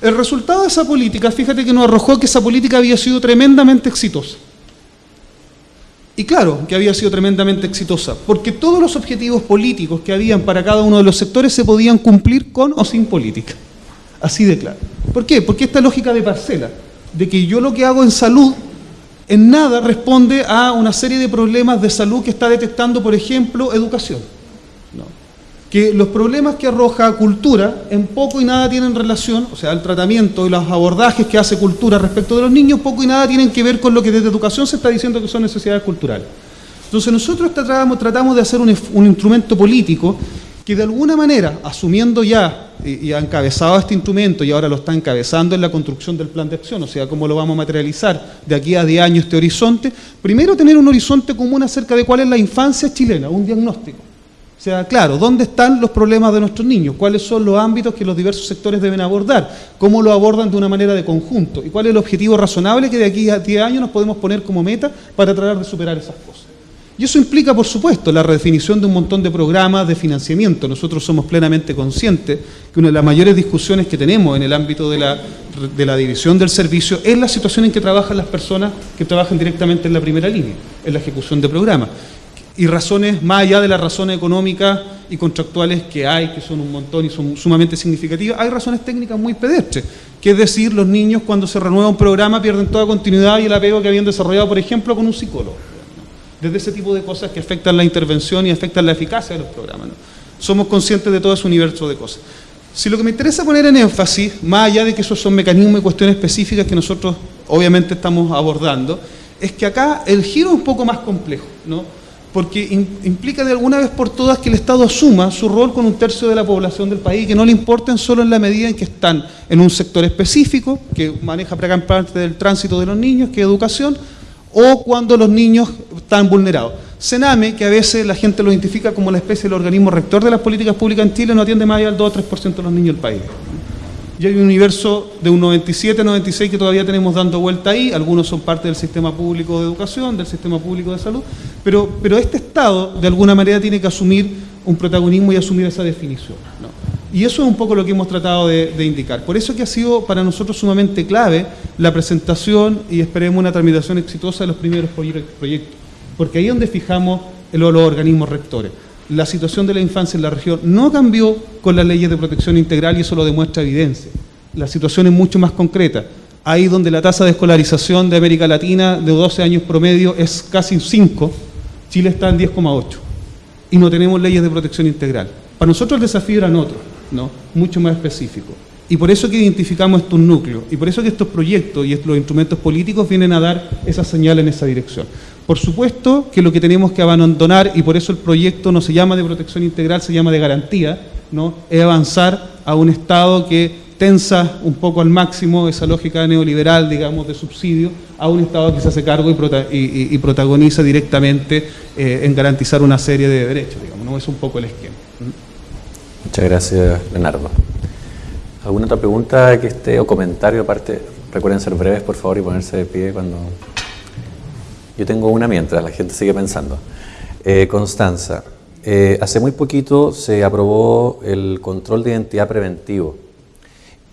El resultado de esa política, fíjate que nos arrojó que esa política había sido tremendamente exitosa. Y claro que había sido tremendamente exitosa, porque todos los objetivos políticos que habían para cada uno de los sectores se podían cumplir con o sin política. Así de claro. ¿Por qué? Porque esta lógica de parcela, de que yo lo que hago en salud en nada responde a una serie de problemas de salud que está detectando, por ejemplo, educación que los problemas que arroja cultura en poco y nada tienen relación, o sea, el tratamiento y los abordajes que hace cultura respecto de los niños, poco y nada tienen que ver con lo que desde educación se está diciendo que son necesidades culturales. Entonces nosotros tratamos, de hacer un, instrumento político que de alguna manera, asumiendo ya y, ha encabezado este instrumento y ahora lo está encabezando en la construcción del plan de acción, o sea, cómo lo vamos a materializar de aquí a 10 años este horizonte, primero tener un horizonte común acerca de cuál es la infancia chilena, un diagnóstico o sea, claro, ¿dónde están los problemas de nuestros niños? ¿Cuáles son los ámbitos que los diversos sectores deben abordar? ¿Cómo lo abordan de una manera de conjunto? ¿Y cuál es el objetivo razonable que de aquí a 10 años nos podemos poner como meta para tratar de superar esas cosas? Y eso implica, por supuesto, la redefinición de un montón de programas de financiamiento. Nosotros somos plenamente conscientes que una de las mayores discusiones que tenemos en el ámbito de la, división del servicio es la situación en que trabajan las personas que trabajan directamente en la primera línea, en la ejecución de programas y razones más allá de las razones económicas y contractuales que hay, que son un montón y son sumamente significativas, hay razones técnicas muy pedestres, que es decir, los niños cuando se renueva un programa pierden toda continuidad y el apego que habían desarrollado, por ejemplo, con un psicólogo. Desde ese tipo de cosas que afectan la intervención y afectan la eficacia de los programas. Somos conscientes de todo ese universo de cosas. Si lo que me interesa poner en énfasis, más allá de que esos son mecanismos y cuestiones específicas que nosotros obviamente estamos abordando, es que acá el giro es un poco más complejo, ¿no? porque implica de alguna vez por todas que el Estado asuma su rol con un tercio de la población del país que no le importen solo en la medida en que están en un sector específico, que maneja gran parte del tránsito de los niños, que educación, o cuando los niños están vulnerados. Sename, que a veces la gente lo identifica como la especie del organismo rector de las políticas públicas en Chile, no atiende más allá del 2 o 3% de los niños del país y hay un universo de un 97, 96 que todavía tenemos dando vuelta ahí, algunos son parte del sistema público de educación, del sistema público de salud, pero, pero este Estado de alguna manera tiene que asumir un protagonismo y asumir esa definición. Y eso es un poco lo que hemos tratado de, indicar. Por eso que ha sido para nosotros sumamente clave la presentación y esperemos una tramitación exitosa de los primeros proyectos, porque ahí es donde fijamos los organismos rectores la situación de la infancia en la región no cambió con las leyes de protección integral y eso lo demuestra evidencia. La situación es mucho más concreta. Ahí donde la tasa de escolarización de América Latina de 12 años promedio es casi 5, Chile está en 10,8 y no tenemos leyes de protección integral. Para nosotros el desafío eran otros, mucho más específicos. Y por eso que identificamos estos núcleos, y por eso que estos proyectos y los instrumentos políticos vienen a dar esa señal en esa dirección. Por supuesto que lo que tenemos que abandonar, y por eso el proyecto no se llama de protección integral, se llama de garantía, ¿no? es avanzar a un Estado que tensa un poco al máximo esa lógica neoliberal, digamos, de subsidio, a un Estado que se hace cargo y, protagoniza directamente eh, en garantizar una serie de derechos, digamos, ¿no? Es un poco el esquema. Muchas gracias, Leonardo. ¿Alguna otra pregunta que esté o comentario aparte? Recuerden ser breves, por favor, y ponerse de pie cuando Yo tengo una mientras, la gente sigue pensando. Eh, Constanza, eh, hace muy poquito se aprobó el control de identidad preventivo.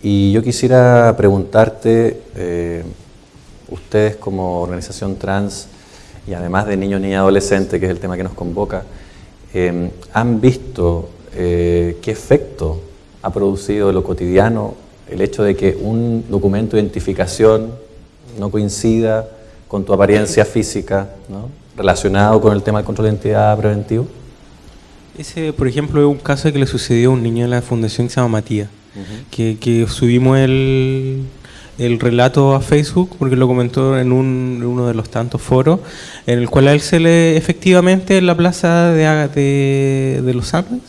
Y yo quisiera preguntarte, eh, ustedes como organización trans y además de niños, y adolescentes, que es el tema que nos convoca, ¿han visto qué efecto ha producido en lo cotidiano el hecho de que un documento de identificación no coincida con tu apariencia física, ¿no? relacionado con el tema del control de identidad preventivo? Ese, por ejemplo, es un caso que le sucedió a un niño en la fundación que se llama Matías, que, subimos el, el, relato a Facebook porque lo comentó en, un, uno de los tantos foros, en el cual a él se le, efectivamente, en la plaza de, de, Los Andes,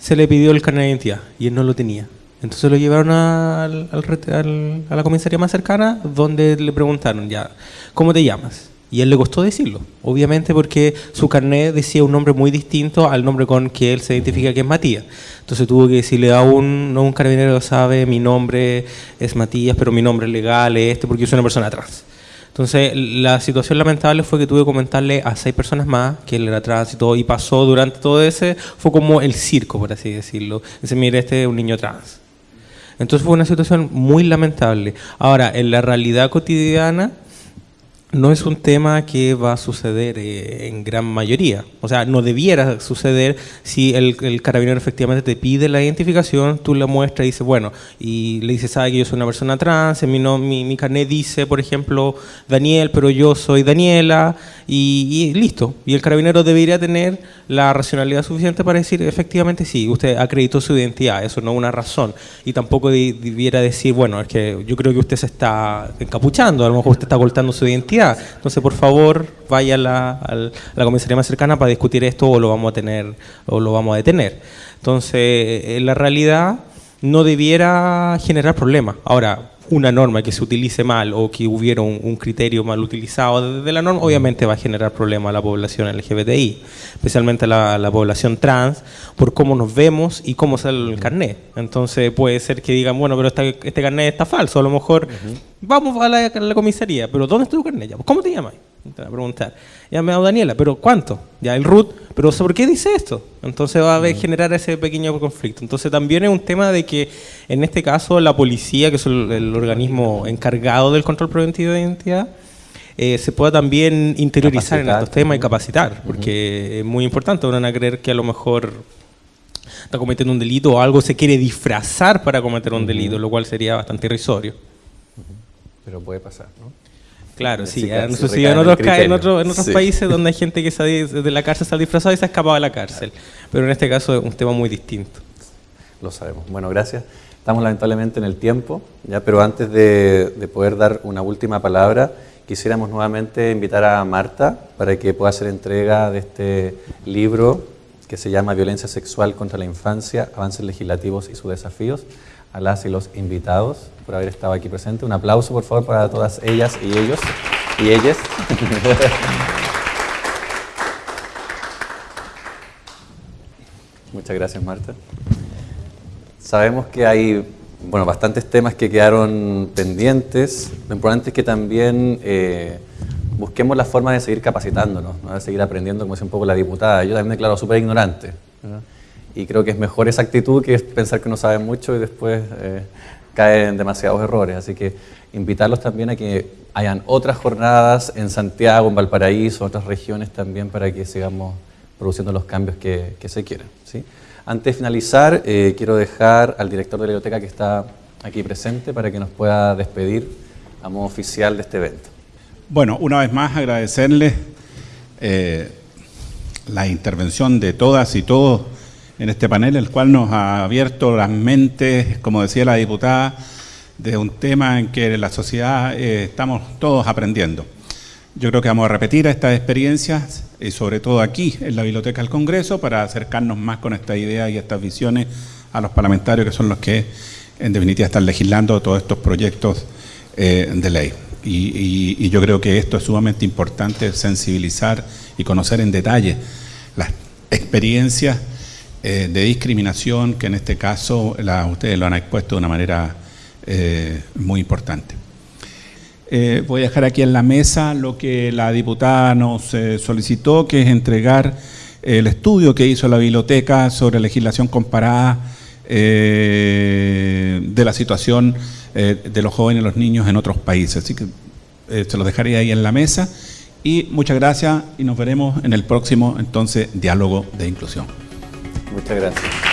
se le pidió el carnet de identidad y él no lo tenía. Entonces lo llevaron a la comisaría más cercana donde le preguntaron ya, ¿cómo te llamas? Y él le costó decirlo, obviamente porque su carnet decía un nombre muy distinto al nombre con que él se identifica que es Matías. Entonces tuvo que decirle a un, no un carabinero sabe, mi nombre es Matías, pero mi nombre legal es este porque yo soy una persona trans. Entonces, la situación lamentable fue que tuve que comentarle a seis personas más que él era trans y todo, y pasó durante todo ese, fue como el circo, por así decirlo. Dice, mire, este es un niño trans. Entonces fue una situación muy lamentable. Ahora, en la realidad cotidiana, no es un tema que va a suceder eh, en gran mayoría. O sea, no debiera suceder si el, carabinero efectivamente te pide la identificación, tú la muestras y dices, bueno, y le dices, sabe que yo soy una persona trans, mi, no, mi, mi carnet dice, por ejemplo, Daniel, pero yo soy Daniela, y, listo. Y el carabinero debería tener la racionalidad suficiente para decir, efectivamente sí, usted acreditó su identidad, eso no es una razón. Y tampoco debiera decir, bueno, es que yo creo que usted se está encapuchando, a lo mejor usted está ocultando su identidad. Entonces, por favor, vaya a la, la comisaría más cercana para discutir esto o lo vamos a tener o lo vamos a detener. Entonces, en la realidad no debiera generar problemas. Ahora, una norma que se utilice mal o que hubiera un, criterio mal utilizado desde la norma, obviamente va a generar problemas a la población LGBTI, especialmente a la, población trans, por cómo nos vemos y cómo sale el carnet. Entonces puede ser que digan, bueno, pero este carnet está falso, a lo mejor vamos a la, comisaría, pero ¿dónde está tu carnet? ¿Cómo te llamas? Te va a preguntar. Ya me ha dado Daniela, pero ¿cuánto? Ya el root, pero ¿por qué dice esto? Entonces va a haber, generar ese pequeño conflicto. Entonces también es un tema de que en este caso la policía, que es el, organismo encargado del control preventivo de identidad, eh, se pueda también interiorizar en estos temas y capacitar, porque es muy importante. Van a creer que a lo mejor está cometiendo un delito o algo se quiere disfrazar para cometer un delito, lo cual sería bastante irrisorio. Pero puede pasar, ¿no? Claro, sí, en, otros, países donde hay [LAUGHS] gente que sale de la cárcel sale disfrazada y se ha escapado de la cárcel. Pero en este caso es un tema muy distinto. Lo sabemos. Bueno, gracias. Estamos lamentablemente en el tiempo, ya, pero antes de, poder dar una última palabra, quisiéramos nuevamente invitar a Marta para que pueda hacer entrega de este libro que se llama Violencia Sexual contra la Infancia, Avances Legislativos y sus Desafíos a las y los invitados por haber estado aquí presente. Un aplauso, por favor, para todas ellas y ellos y ellas. [LAUGHS] Muchas gracias, Marta. Sabemos que hay bueno, bastantes temas que quedaron pendientes. Lo importante es que también eh, busquemos la forma de seguir capacitándonos, de seguir aprendiendo, como decía un poco la diputada. Yo también me declaro súper ignorante. Y creo que es mejor esa actitud que pensar que no saben mucho y después eh, caer en demasiados errores. Así que invitarlos también a que hayan otras jornadas en Santiago, en Valparaíso, otras regiones también para que sigamos produciendo los cambios que, se quieren. Antes de finalizar, eh, quiero dejar al director de la biblioteca que está aquí presente para que nos pueda despedir a modo oficial de este evento. Bueno, una vez más agradecerles eh, la intervención de todas y todos en este panel, el cual nos ha abierto las mentes, como decía la diputada, de un tema en que la sociedad eh, estamos todos aprendiendo. Yo creo que vamos a repetir estas experiencias, y sobre todo aquí, en la Biblioteca del Congreso, para acercarnos más con esta idea y estas visiones a los parlamentarios, que son los que, en definitiva, están legislando todos estos proyectos eh, de ley. Y, y yo creo que esto es sumamente importante, sensibilizar y conocer en detalle las experiencias eh, de discriminación que en este caso la, ustedes lo han expuesto de una manera eh, muy importante. eh, voy a dejar aquí en la mesa lo que la diputada nos solicitó, que es entregar el estudio que hizo la biblioteca sobre legislación comparada de la situación de los jóvenes y los niños en otros países. Así que se lo dejaré ahí en la mesa. Y muchas gracias y nos veremos en el próximo entonces diálogo de inclusión. Muchas gracias.